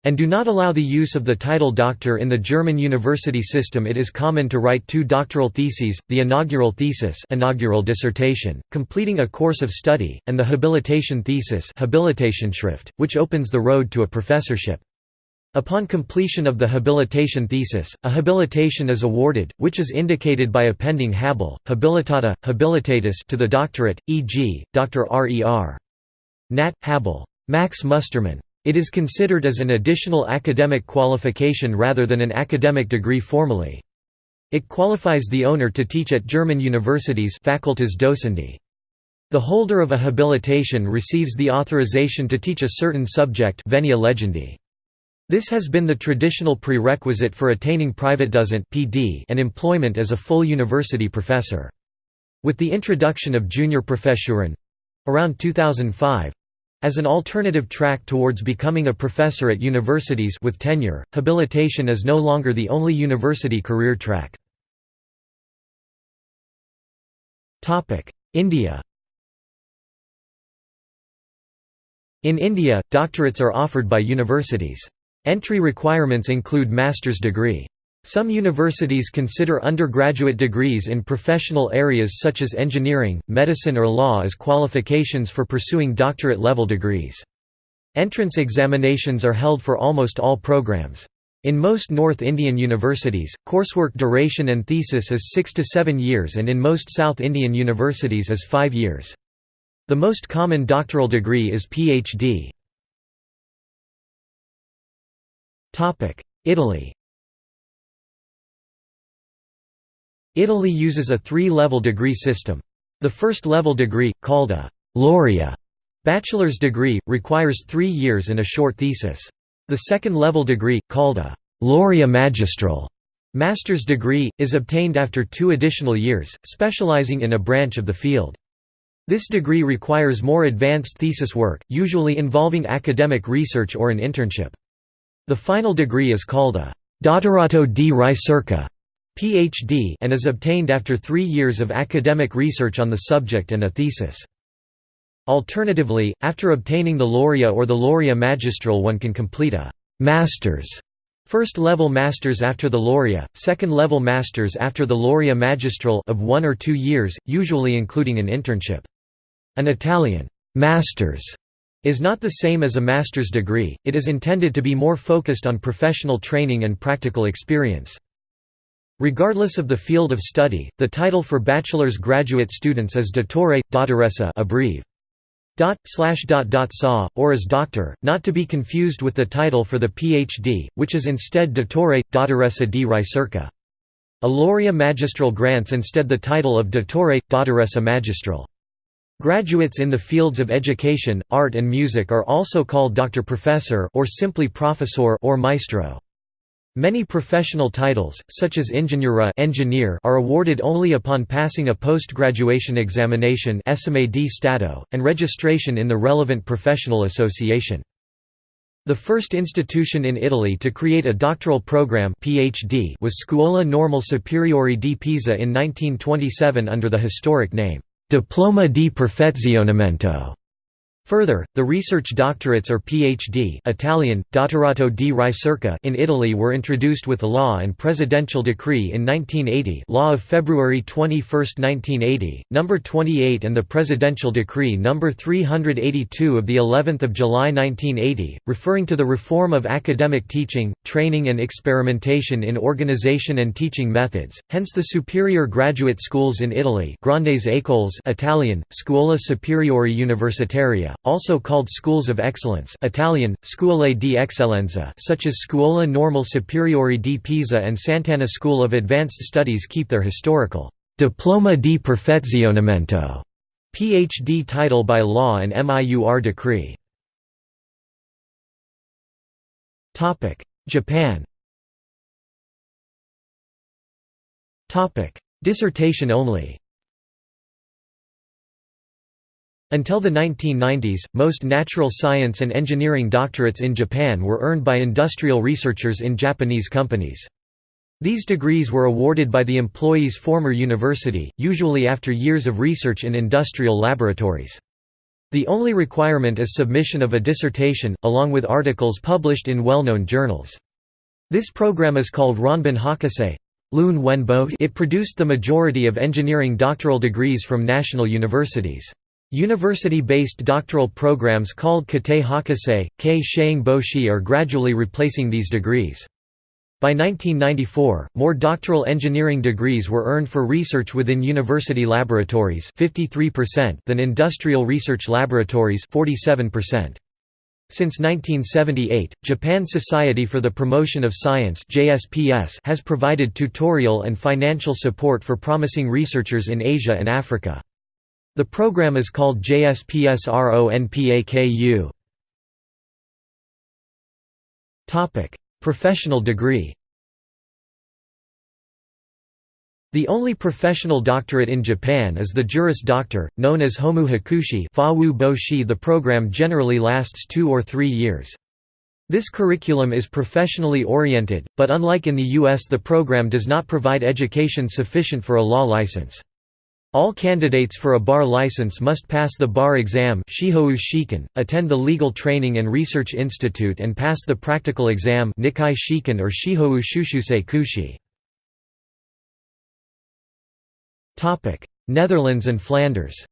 and do not allow the use of the title doctor in the German university system it is common to write two doctoral theses, the inaugural thesis inaugural dissertation, completing a course of study, and the habilitation thesis Habilitationsschrift, which opens the road to a professorship. Upon completion of the habilitation thesis, a habilitation is awarded, which is indicated by appending habil, habilitata, habilitatus to the doctorate, e.g., Dr. R.E.R. Nat. habil. Max Mustermann. It is considered as an additional academic qualification rather than an academic degree formally. It qualifies the owner to teach at German universities facultas docendi. The holder of a habilitation receives the authorization to teach a certain subject venia legendi. This has been the traditional prerequisite for attaining private Privatdozent and employment as a full university professor. With the introduction of junior professuren around 2005 as an alternative track towards becoming a professor at universities with tenure, habilitation is no longer the only university career track. India In India, doctorates are offered by universities. Entry requirements include master's degree. Some universities consider undergraduate degrees in professional areas such as engineering, medicine or law as qualifications for pursuing doctorate-level degrees. Entrance examinations are held for almost all programs. In most North Indian universities, coursework duration and thesis is 6 to 7 years and in most South Indian universities is 5 years. The most common doctoral degree is PhD. Italy Italy uses a three-level degree system. The first level degree, called a «laurea» bachelor's degree, requires three years and a short thesis. The second level degree, called a «laurea magistral» master's degree, is obtained after two additional years, specializing in a branch of the field. This degree requires more advanced thesis work, usually involving academic research or an internship. The final degree is called a «dottorato di ricerca» Ph.D. and is obtained after three years of academic research on the subject and a thesis. Alternatively, after obtaining the laurea or the laurea magistral one can complete a «master's» First-level masters after the laurea, second-level masters after the laurea magistral of one or two years, usually including an internship. An Italian «master's» is not the same as a master's degree, it is intended to be more focused on professional training and practical experience. Regardless of the field of study, the title for bachelor's graduate students is dottore, dottoressa abbrev. Dot, slash dot dot saw, or as doctor, not to be confused with the title for the PhD, which is instead dottore, dottoressa di ricerca. A laurea magistral grants instead the title of dottore, dottoressa magistral. Graduates in the fields of education, art and music are also called doctor professor or simply professor or maestro. Many professional titles, such as ingegnere engineer, are awarded only upon passing a post-graduation examination and registration in the relevant professional association. The first institution in Italy to create a doctoral program PhD was Scuola Normale Superiore di Pisa in 1927 under the historic name, Diploma di Perfezionamento. Further, the research doctorates or PhD Italian, dottorato di ricerca in Italy were introduced with law and presidential decree in 1980 law of February 21, 1980, No. 28 and the presidential decree No. 382 of the 11th of July 1980, referring to the reform of academic teaching, training and experimentation in organization and teaching methods, hence the superior graduate schools in Italy Grandes Écoles Italian, Scuola Superiore Universitaria also called schools of excellence Italian, Scuole di Eccellenza such as Scuola Normale Superiore di Pisa and Sant'Anna School of Advanced Studies keep their historical «diploma di perfezionamento» Ph.D. title by law and MIUR decree. Japan Dissertation only Until the 1990s, most natural science and engineering doctorates in Japan were earned by industrial researchers in Japanese companies. These degrees were awarded by the employee's former university, usually after years of research in industrial laboratories. The only requirement is submission of a dissertation, along with articles published in well-known journals. This program is called Ronbun Hakushi. It produced the majority of engineering doctoral degrees from national universities. University-based doctoral programs called Katei Hakushi, Kei Sheing Boshi are gradually replacing these degrees. By 1994, more doctoral engineering degrees were earned for research within university laboratories 53% than industrial research laboratories 47%. Since 1978, Japan Society for the Promotion of Science has provided tutorial and financial support for promising researchers in Asia and Africa. The program is called JSPSRONPAKU. Professional degree The only professional doctorate in Japan is the Juris Doctor, known as Homu Hakushi The program generally lasts two or three years. This curriculum is professionally oriented, but unlike in the US the program does not provide education sufficient for a law license. All candidates for a bar license must pass the bar exam attend the Legal Training and Research Institute and pass the practical exam or Shushusei Kushi. Netherlands and Flanders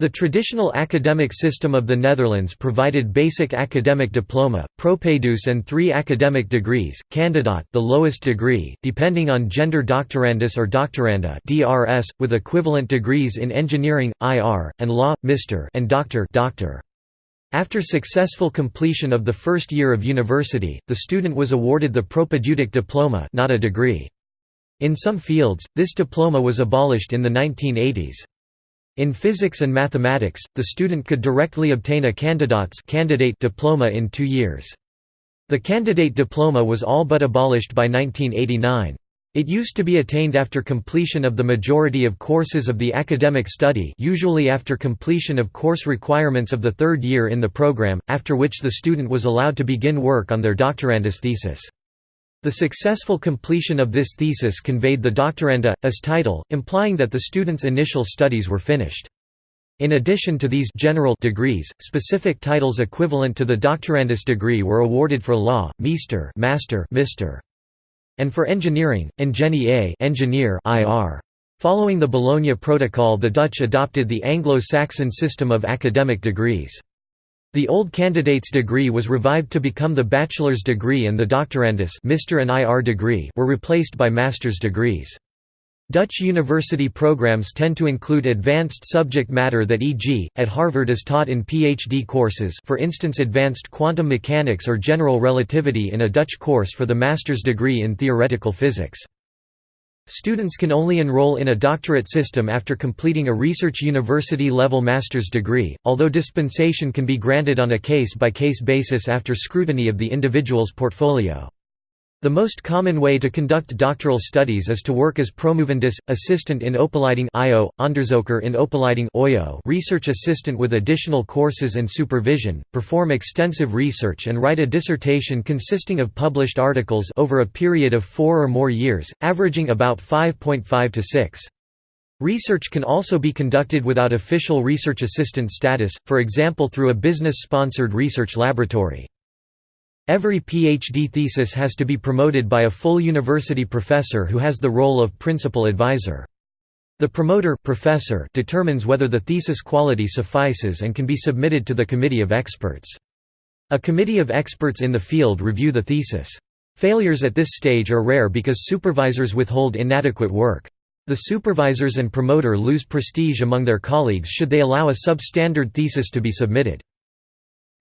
The traditional academic system of the Netherlands provided basic academic diploma, propedeuse and three academic degrees, candidaat the lowest degree, depending on gender doctorandus or doctoranda DRS, with equivalent degrees in engineering, IR, and law, Mr. and doctor, doctor. After successful completion of the first year of university, the student was awarded the propedeutic diploma not a degree. In some fields, this diploma was abolished in the 1980s. In physics and mathematics, the student could directly obtain a candidate's candidate diploma in two years. The candidate diploma was all but abolished by 1989. It used to be attained after completion of the majority of courses of the academic study usually after completion of course requirements of the third year in the program, after which the student was allowed to begin work on their doctorandus thesis. The successful completion of this thesis conveyed the doctoranda, as title, implying that the student's initial studies were finished. In addition to these general degrees, specific titles equivalent to the doctorandus degree were awarded for law, meester master, Mr. and for engineering, ingenie engineer IR. Following the Bologna Protocol the Dutch adopted the Anglo-Saxon system of academic degrees. The old candidate's degree was revived to become the bachelor's degree and the doctorandus Mr. and IR degree were replaced by master's degrees. Dutch university programs tend to include advanced subject matter that e.g., at Harvard is taught in PhD courses for instance advanced quantum mechanics or general relativity in a Dutch course for the master's degree in theoretical physics. Students can only enroll in a doctorate system after completing a research university-level master's degree, although dispensation can be granted on a case-by-case -case basis after scrutiny of the individual's portfolio. The most common way to conduct doctoral studies is to work as promovendus, assistant in Opleiding IO, onderzoeker in Opleiding OYO, research assistant with additional courses and supervision, perform extensive research and write a dissertation consisting of published articles over a period of four or more years, averaging about 5.5 to 6. Research can also be conducted without official research assistant status, for example through a business-sponsored research laboratory. Every PhD thesis has to be promoted by a full university professor who has the role of principal advisor. The promoter professor determines whether the thesis quality suffices and can be submitted to the committee of experts. A committee of experts in the field review the thesis. Failures at this stage are rare because supervisors withhold inadequate work. The supervisors and promoter lose prestige among their colleagues should they allow a substandard thesis to be submitted.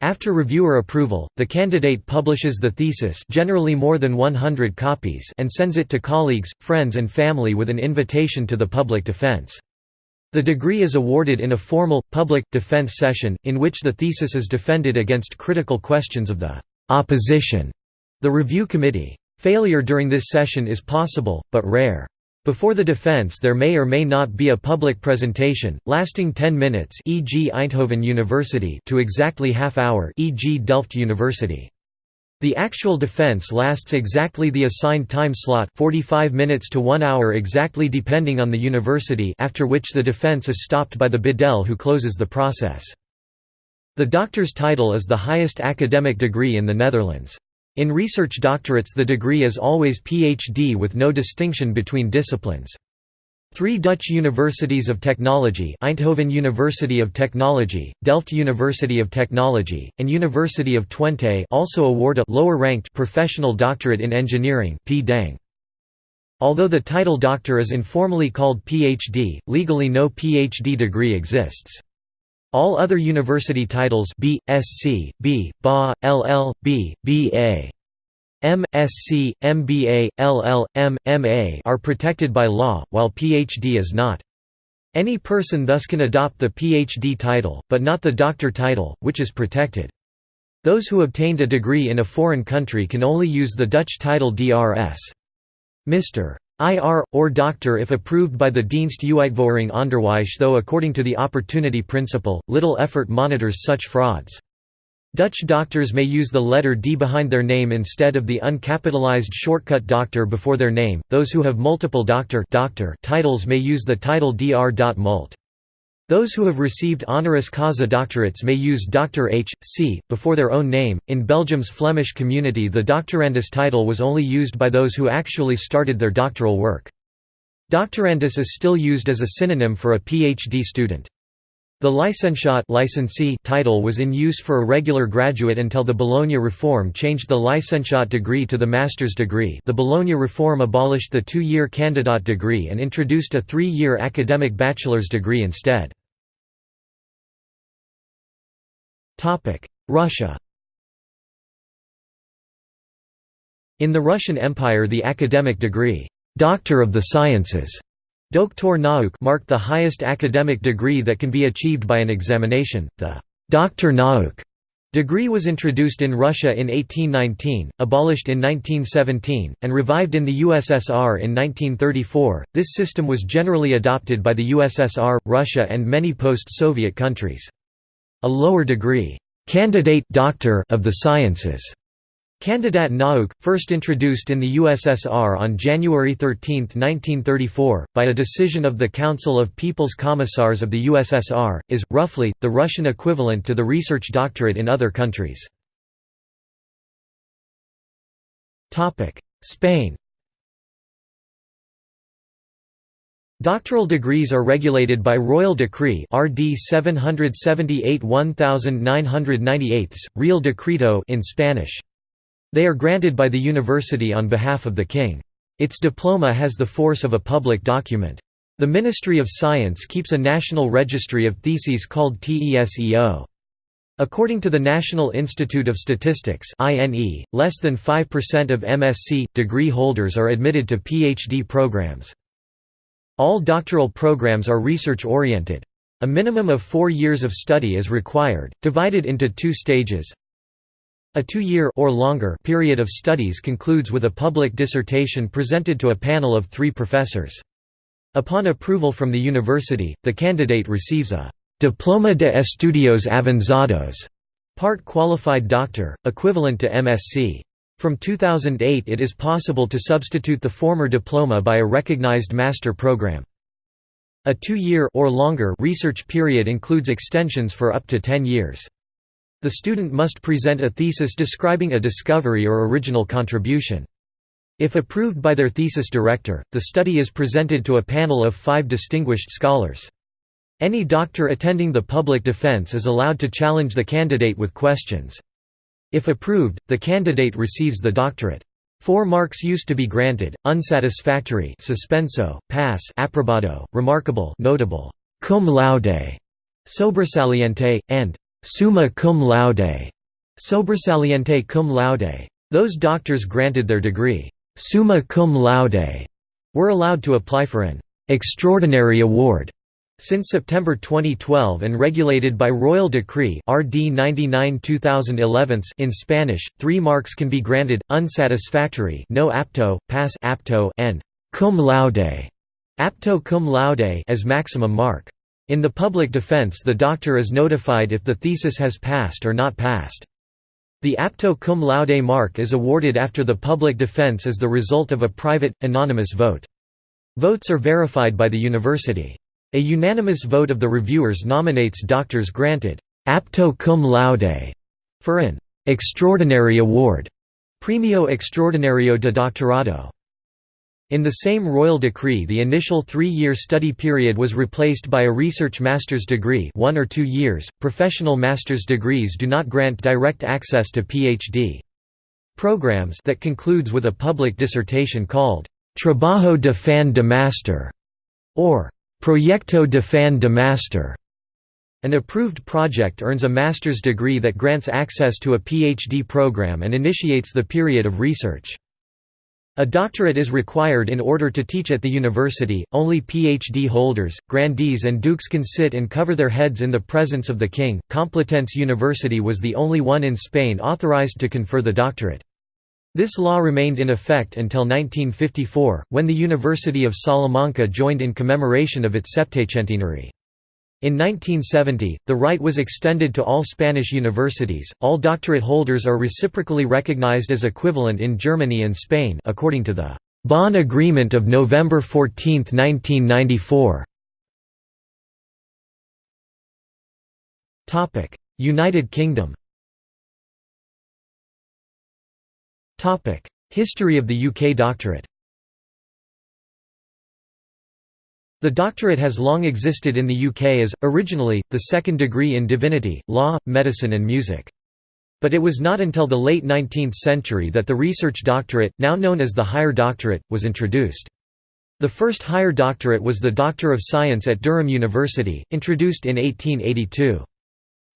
After reviewer approval, the candidate publishes the thesis generally more than 100 copies and sends it to colleagues, friends and family with an invitation to the public defense. The degree is awarded in a formal, public, defense session, in which the thesis is defended against critical questions of the opposition, the review committee. Failure during this session is possible, but rare. Before the defense there may or may not be a public presentation, lasting 10 minutes e.g. Eindhoven University to exactly half hour e.g. Delft University. The actual defense lasts exactly the assigned time slot 45 minutes to 1 hour exactly depending on the university after which the defense is stopped by the bidel who closes the process. The doctor's title is the highest academic degree in the Netherlands. In research doctorates the degree is always PhD with no distinction between disciplines. Three Dutch universities of technology Eindhoven University of Technology, Delft University of Technology, and University of Twente also award a lower-ranked professional doctorate in engineering Although the title doctor is informally called PhD, legally no PhD degree exists. All other university titles B, SC, B, BA, LL, B, BA. M.Sc., MBA, LL.M., MA are protected by law, while PhD is not. Any person thus can adopt the PhD title, but not the doctor title, which is protected. Those who obtained a degree in a foreign country can only use the Dutch title Drs. Mr. IR, or doctor if approved by the Dienst Uitvoering Onderwijs though according to the opportunity principle, little effort monitors such frauds. Dutch doctors may use the letter D behind their name instead of the uncapitalized shortcut doctor before their name, those who have multiple doctor, doctor titles may use the title Dr. Those who have received honoris causa doctorates may use Dr. H. C. before their own name. In Belgium's Flemish community, the doctorandus title was only used by those who actually started their doctoral work. Doctorandus is still used as a synonym for a PhD student. The licentiate licensee title was in use for a regular graduate until the Bologna Reform changed the licentiate degree to the master's degree the Bologna Reform abolished the two-year candidate degree and introduced a three-year academic bachelor's degree instead. Russia In the Russian Empire the academic degree, Doctor of the Sciences, Doktor Nauk marked the highest academic degree that can be achieved by an examination. The Doctor Nauk degree was introduced in Russia in 1819, abolished in 1917, and revived in the USSR in 1934. This system was generally adopted by the USSR, Russia, and many post-Soviet countries. A lower degree, candidate doctor of the sciences, Candidat Nauk, first introduced in the USSR on January 13, 1934, by a decision of the Council of People's Commissars of the USSR, is, roughly, the Russian equivalent to the research doctorate in other countries. Spain Doctoral degrees are regulated by Royal Decree RD 778-1998, Real Decreto in Spanish. They are granted by the university on behalf of the king. Its diploma has the force of a public document. The Ministry of Science keeps a national registry of theses called TESEO. According to the National Institute of Statistics less than 5% of MSc degree holders are admitted to PhD programs. All doctoral programs are research-oriented. A minimum of four years of study is required, divided into two stages. A two-year or longer period of studies concludes with a public dissertation presented to a panel of three professors. Upon approval from the university, the candidate receives a «Diploma de Estudios Avanzados» part qualified doctor, equivalent to MSc. From 2008 it is possible to substitute the former diploma by a recognized master program. A two-year or longer research period includes extensions for up to 10 years. The student must present a thesis describing a discovery or original contribution. If approved by their thesis director, the study is presented to a panel of five distinguished scholars. Any doctor attending the public defense is allowed to challenge the candidate with questions. If approved, the candidate receives the doctorate. Four marks used to be granted: unsatisfactory, suspenso, pass, aprobado, remarkable, notable, cum laude, sobresaliente, and summa cum laude, sobresaliente cum laude. Those doctors granted their degree summa cum laude were allowed to apply for an extraordinary award since September 2012 and regulated by Royal Decree RD 99 in Spanish, three marks can be granted, unsatisfactory no apto, pass apto and cum laude, apto cum laude as maximum mark. In the public defense the doctor is notified if the thesis has passed or not passed. The apto cum laude mark is awarded after the public defense as the result of a private, anonymous vote. Votes are verified by the university. A unanimous vote of the reviewers nominates doctors granted apto cum laude for an extraordinary award, Premio Extraordinario de Doctorado. In the same royal decree the initial three-year study period was replaced by a research master's degree one or two years. .Professional master's degrees do not grant direct access to PhD. Programs that concludes with a public dissertation called «Trabajo de Fin de Master» or Proyecto de Fin de Master. An approved project earns a master's degree that grants access to a PhD program and initiates the period of research. A doctorate is required in order to teach at the university. Only PhD holders, grandees, and dukes can sit and cover their heads in the presence of the king. Complutense University was the only one in Spain authorized to confer the doctorate. This law remained in effect until 1954, when the University of Salamanca joined in commemoration of its septacentenary. In 1970, the right was extended to all Spanish universities. All doctorate holders are reciprocally recognized as equivalent in Germany and Spain, according to the Bonn Agreement of November 14, 1994. Topic: United Kingdom. History of the UK doctorate The doctorate has long existed in the UK as, originally, the second degree in divinity, law, medicine and music. But it was not until the late 19th century that the research doctorate, now known as the higher doctorate, was introduced. The first higher doctorate was the Doctor of Science at Durham University, introduced in 1882.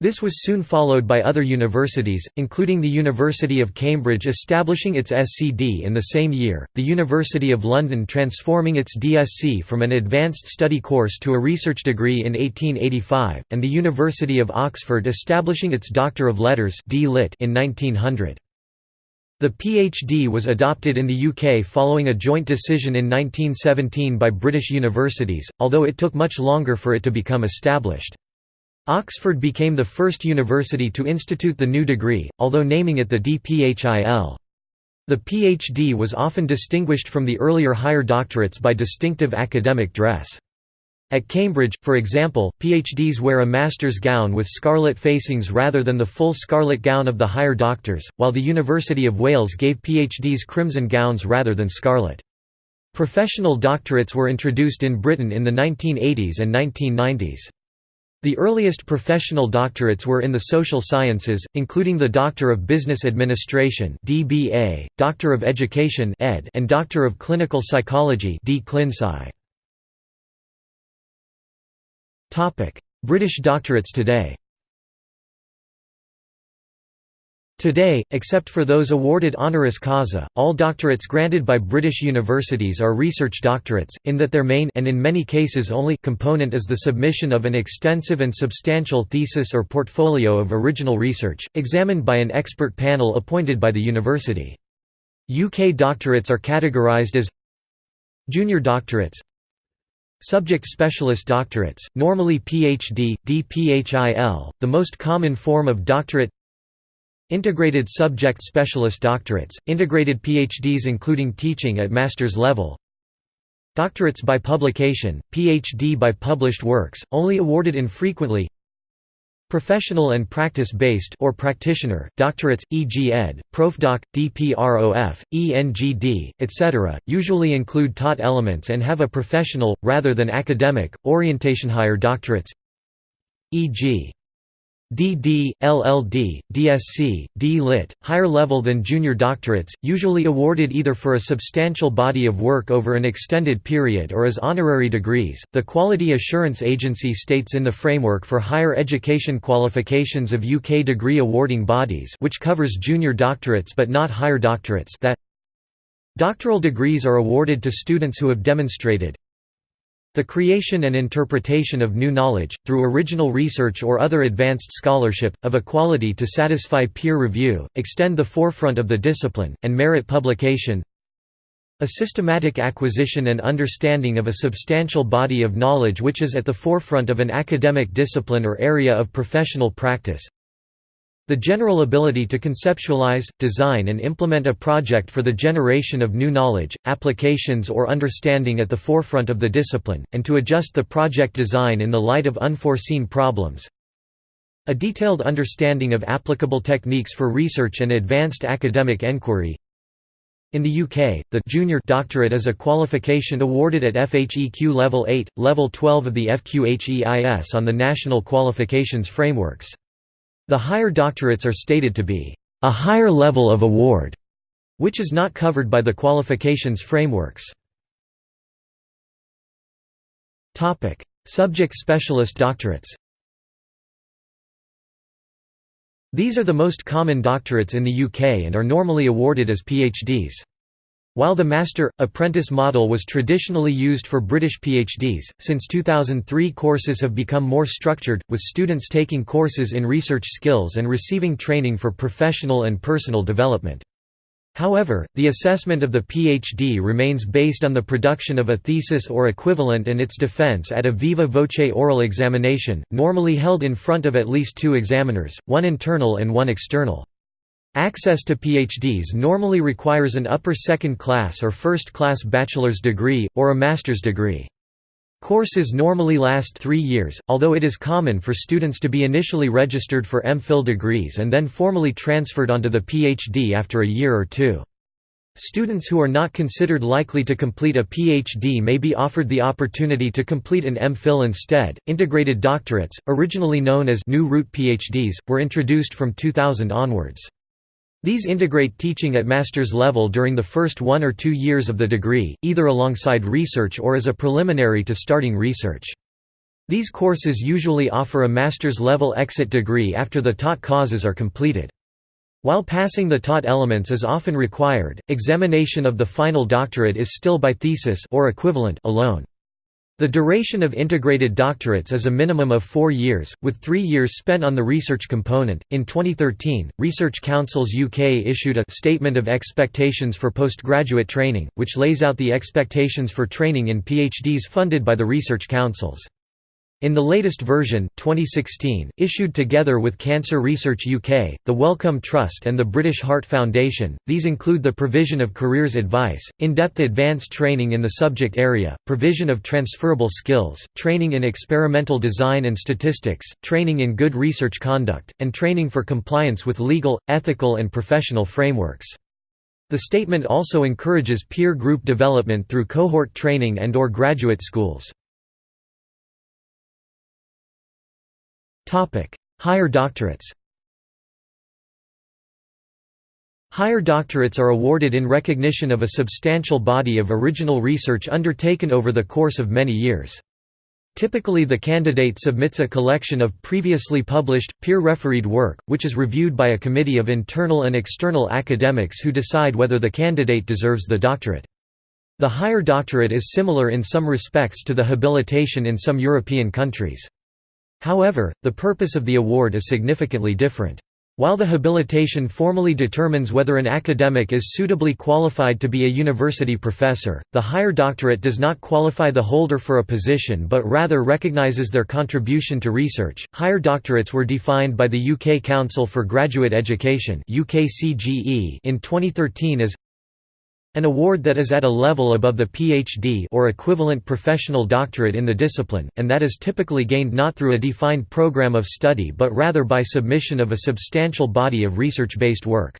This was soon followed by other universities, including the University of Cambridge establishing its SCD in the same year, the University of London transforming its DSc from an advanced study course to a research degree in 1885, and the University of Oxford establishing its Doctor of Letters in 1900. The PhD was adopted in the UK following a joint decision in 1917 by British universities, although it took much longer for it to become established. Oxford became the first university to institute the new degree, although naming it the DPHIL. The PhD was often distinguished from the earlier higher doctorates by distinctive academic dress. At Cambridge, for example, PhDs wear a master's gown with scarlet facings rather than the full scarlet gown of the higher doctors, while the University of Wales gave PhDs crimson gowns rather than scarlet. Professional doctorates were introduced in Britain in the 1980s and 1990s. The earliest professional doctorates were in the social sciences, including the Doctor of Business Administration (DBA), Doctor of Education (ED), and Doctor of Clinical Psychology Topic: British doctorates today. Today, except for those awarded honoris causa, all doctorates granted by British universities are research doctorates, in that their main and in many cases only component is the submission of an extensive and substantial thesis or portfolio of original research, examined by an expert panel appointed by the university. UK doctorates are categorised as Junior doctorates Subject specialist doctorates, normally PhD, DPHIL, the most common form of doctorate Integrated subject specialist doctorates, integrated PhDs including teaching at master's level Doctorates by publication, PhD by published works, only awarded infrequently Professional and practice-based or practitioner, doctorates, e.g. ed., profdoc, dprof, ENGD, etc., usually include taught elements and have a professional, rather than academic, orientation. Higher doctorates e.g. D.D., LL.D., DSc, D.Lit., higher level than junior doctorates, usually awarded either for a substantial body of work over an extended period or as honorary degrees. The Quality Assurance Agency states in the framework for higher education qualifications of UK degree awarding bodies, which covers junior doctorates but not higher doctorates, that doctoral degrees are awarded to students who have demonstrated the creation and interpretation of new knowledge, through original research or other advanced scholarship, of a quality to satisfy peer review, extend the forefront of the discipline, and merit publication. A systematic acquisition and understanding of a substantial body of knowledge which is at the forefront of an academic discipline or area of professional practice the general ability to conceptualize, design and implement a project for the generation of new knowledge, applications or understanding at the forefront of the discipline, and to adjust the project design in the light of unforeseen problems. A detailed understanding of applicable techniques for research and advanced academic enquiry. In the UK, the junior doctorate is a qualification awarded at FHEQ Level 8, Level 12 of the FQHEIS on the National Qualifications Frameworks. The higher doctorates are stated to be a higher level of award, which is not covered by the qualifications frameworks. Subject specialist doctorates These are the most common doctorates in the UK and are normally awarded as PhDs. While the master-apprentice model was traditionally used for British PhDs, since 2003 courses have become more structured, with students taking courses in research skills and receiving training for professional and personal development. However, the assessment of the PhD remains based on the production of a thesis or equivalent and its defense at a viva voce oral examination, normally held in front of at least two examiners, one internal and one external. Access to PhDs normally requires an upper second class or first class bachelor's degree, or a master's degree. Courses normally last three years, although it is common for students to be initially registered for MPhil degrees and then formally transferred onto the PhD after a year or two. Students who are not considered likely to complete a PhD may be offered the opportunity to complete an MPhil instead. Integrated doctorates, originally known as New Route PhDs, were introduced from 2000 onwards. These integrate teaching at master's level during the first one or two years of the degree, either alongside research or as a preliminary to starting research. These courses usually offer a master's level exit degree after the taught causes are completed. While passing the taught elements is often required, examination of the final doctorate is still by thesis or equivalent alone. The duration of integrated doctorates is a minimum of four years, with three years spent on the research component. In 2013, Research Councils UK issued a Statement of Expectations for Postgraduate Training, which lays out the expectations for training in PhDs funded by the Research Councils. In the latest version 2016, issued together with Cancer Research UK, the Wellcome Trust and the British Heart Foundation, these include the provision of careers advice, in-depth advanced training in the subject area, provision of transferable skills, training in experimental design and statistics, training in good research conduct, and training for compliance with legal, ethical and professional frameworks. The statement also encourages peer group development through cohort training and or graduate schools. Higher doctorates Higher doctorates are awarded in recognition of a substantial body of original research undertaken over the course of many years. Typically the candidate submits a collection of previously published, peer-refereed work, which is reviewed by a committee of internal and external academics who decide whether the candidate deserves the doctorate. The higher doctorate is similar in some respects to the habilitation in some European countries. However, the purpose of the award is significantly different. While the habilitation formally determines whether an academic is suitably qualified to be a university professor, the higher doctorate does not qualify the holder for a position but rather recognizes their contribution to research. Higher doctorates were defined by the UK Council for Graduate Education in 2013 as an award that is at a level above the PhD or equivalent professional doctorate in the discipline, and that is typically gained not through a defined program of study but rather by submission of a substantial body of research-based work.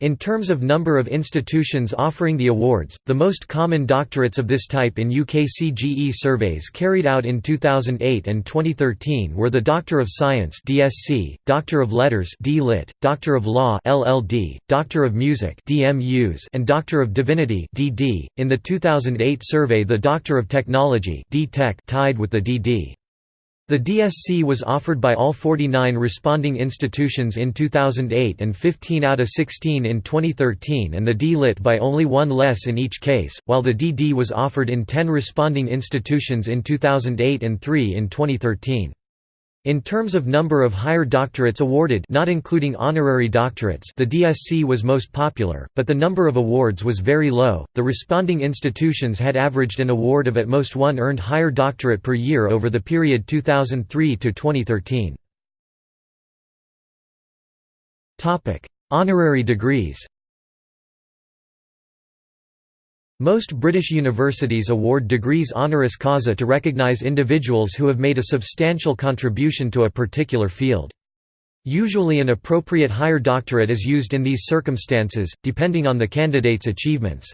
In terms of number of institutions offering the awards, the most common doctorates of this type in UKCGE surveys carried out in 2008 and 2013 were the Doctor of Science (DSc), Doctor of Letters (D.Lit), Doctor of Law (LLD), Doctor of Music (DMus), and Doctor of Divinity (DD). In the 2008 survey, the Doctor of Technology (D.Tech) tied with the DD. The DSc was offered by all 49 responding institutions in 2008 and 15 out of 16 in 2013 and the D-Lit by only one less in each case, while the DD was offered in 10 responding institutions in 2008 and 3 in 2013. In terms of number of higher doctorates awarded not including honorary doctorates the DSc was most popular, but the number of awards was very low, the responding institutions had averaged an award of at most one earned higher doctorate per year over the period 2003 to 2013. Honorary degrees Most British universities award degrees honoris causa to recognise individuals who have made a substantial contribution to a particular field. Usually an appropriate higher doctorate is used in these circumstances, depending on the candidate's achievements.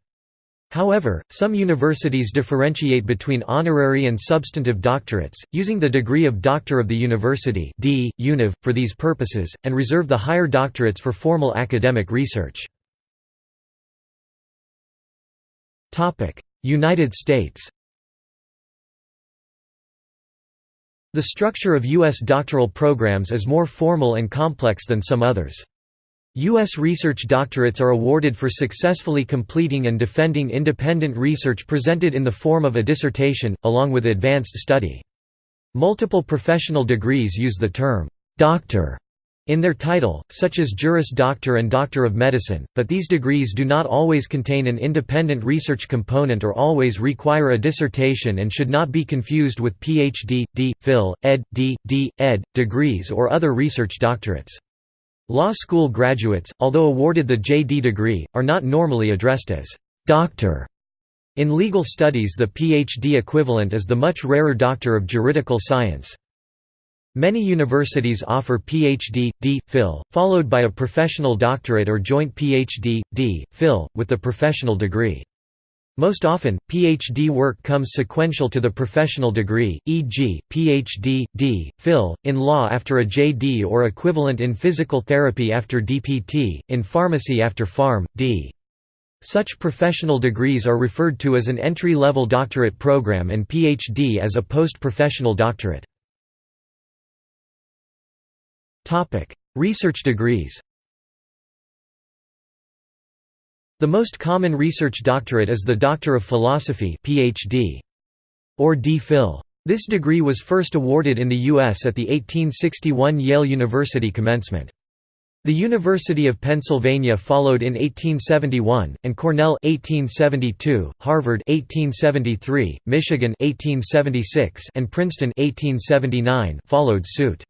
However, some universities differentiate between honorary and substantive doctorates, using the degree of Doctor of the University D. Univ, for these purposes, and reserve the higher doctorates for formal academic research. United States The structure of U.S. doctoral programs is more formal and complex than some others. U.S. research doctorates are awarded for successfully completing and defending independent research presented in the form of a dissertation, along with advanced study. Multiple professional degrees use the term, "'doctor' in their title, such as Juris Doctor and Doctor of Medicine, but these degrees do not always contain an independent research component or always require a dissertation and should not be confused with Ph.D., D. Phil, Ed., D. D. Ed. degrees or other research doctorates. Law school graduates, although awarded the J.D. degree, are not normally addressed as «doctor». In legal studies the Ph.D. equivalent is the much rarer Doctor of Juridical Science. Many universities offer Ph.D., D. Phil, followed by a professional doctorate or joint Ph.D., D. Phil, with the professional degree. Most often, Ph.D. work comes sequential to the professional degree, e.g., Ph.D., D. Phil, in law after a J.D. or equivalent in physical therapy after DPT, in pharmacy after Pharm. D. Such professional degrees are referred to as an entry-level doctorate program and Ph.D. as a post-professional doctorate. Research degrees The most common research doctorate is the Doctor of Philosophy PhD, or D.Phil. This degree was first awarded in the U.S. at the 1861 Yale University commencement. The University of Pennsylvania followed in 1871, and Cornell 1872, Harvard 1873, Michigan 1876, and Princeton 1879 followed suit.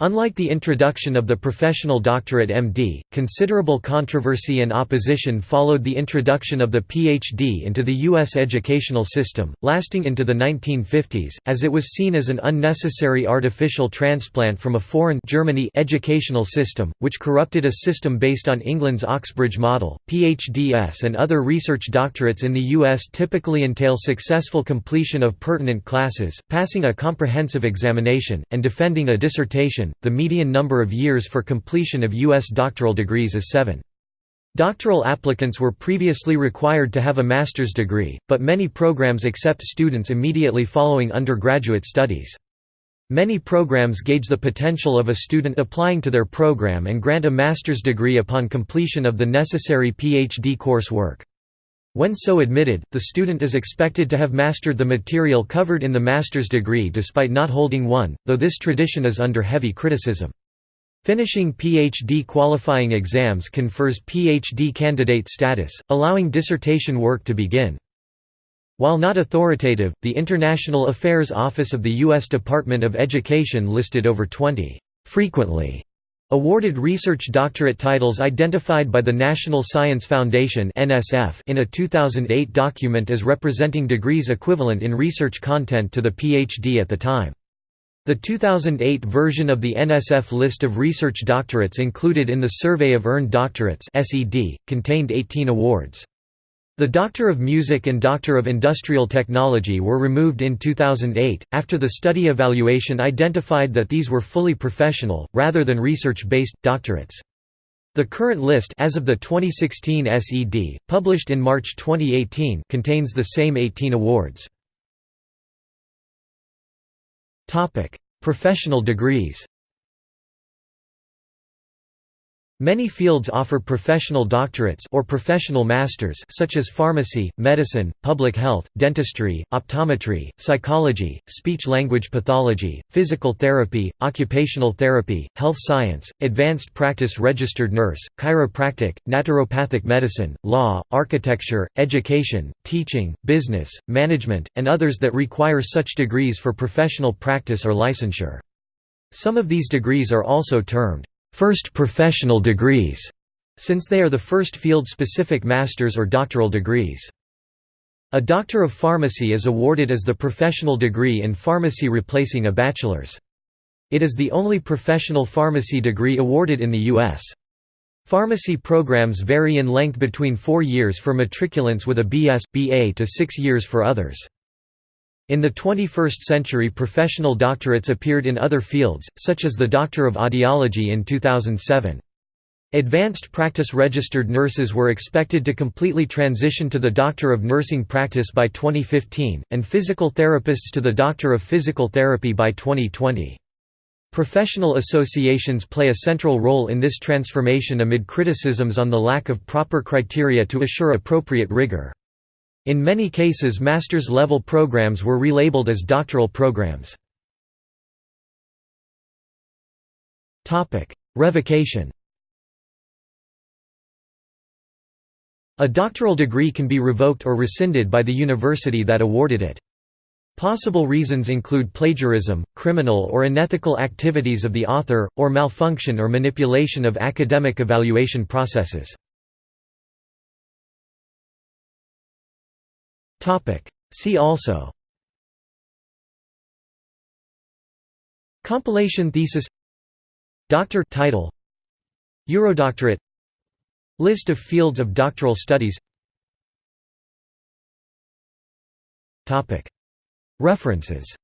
Unlike the introduction of the professional doctorate MD, considerable controversy and opposition followed the introduction of the PhD into the U.S. educational system, lasting into the 1950s, as it was seen as an unnecessary artificial transplant from a foreign Germany educational system, which corrupted a system based on England's Oxbridge model. PhDs and other research doctorates in the U.S. typically entail successful completion of pertinent classes, passing a comprehensive examination, and defending a dissertation the median number of years for completion of U.S. doctoral degrees is seven. Doctoral applicants were previously required to have a master's degree, but many programs accept students immediately following undergraduate studies. Many programs gauge the potential of a student applying to their program and grant a master's degree upon completion of the necessary PhD coursework. When so admitted, the student is expected to have mastered the material covered in the master's degree despite not holding one, though this tradition is under heavy criticism. Finishing PhD qualifying exams confers PhD candidate status, allowing dissertation work to begin. While not authoritative, the International Affairs Office of the U.S. Department of Education listed over 20 frequently Awarded research doctorate titles identified by the National Science Foundation in a 2008 document as representing degrees equivalent in research content to the PhD at the time. The 2008 version of the NSF list of research doctorates included in the Survey of Earned Doctorates contained 18 awards. The Doctor of Music and Doctor of Industrial Technology were removed in 2008, after the study evaluation identified that these were fully professional, rather than research-based, doctorates. The current list as of the 2016 SED, published in March 2018 contains the same 18 awards. Professional degrees Many fields offer professional doctorates or professional masters such as pharmacy, medicine, public health, dentistry, optometry, psychology, speech-language pathology, physical therapy, occupational therapy, health science, advanced practice registered nurse, chiropractic, naturopathic medicine, law, architecture, education, teaching, business, management, and others that require such degrees for professional practice or licensure. Some of these degrees are also termed first professional degrees, since they are the first field-specific master's or doctoral degrees. A Doctor of Pharmacy is awarded as the professional degree in pharmacy replacing a bachelor's. It is the only professional pharmacy degree awarded in the U.S. Pharmacy programs vary in length between four years for matriculants with a BS, BA to six years for others. In the 21st century professional doctorates appeared in other fields, such as the Doctor of Audiology in 2007. Advanced practice registered nurses were expected to completely transition to the Doctor of Nursing practice by 2015, and physical therapists to the Doctor of Physical Therapy by 2020. Professional associations play a central role in this transformation amid criticisms on the lack of proper criteria to assure appropriate rigor. In many cases master's level programs were relabeled as doctoral programs. Revocation A doctoral degree can be revoked or rescinded by the university that awarded it. Possible reasons include plagiarism, criminal or unethical activities of the author, or malfunction or manipulation of academic evaluation processes. See also. Compilation thesis. Doctor title. Eurodoctorate. List of fields of doctoral studies. References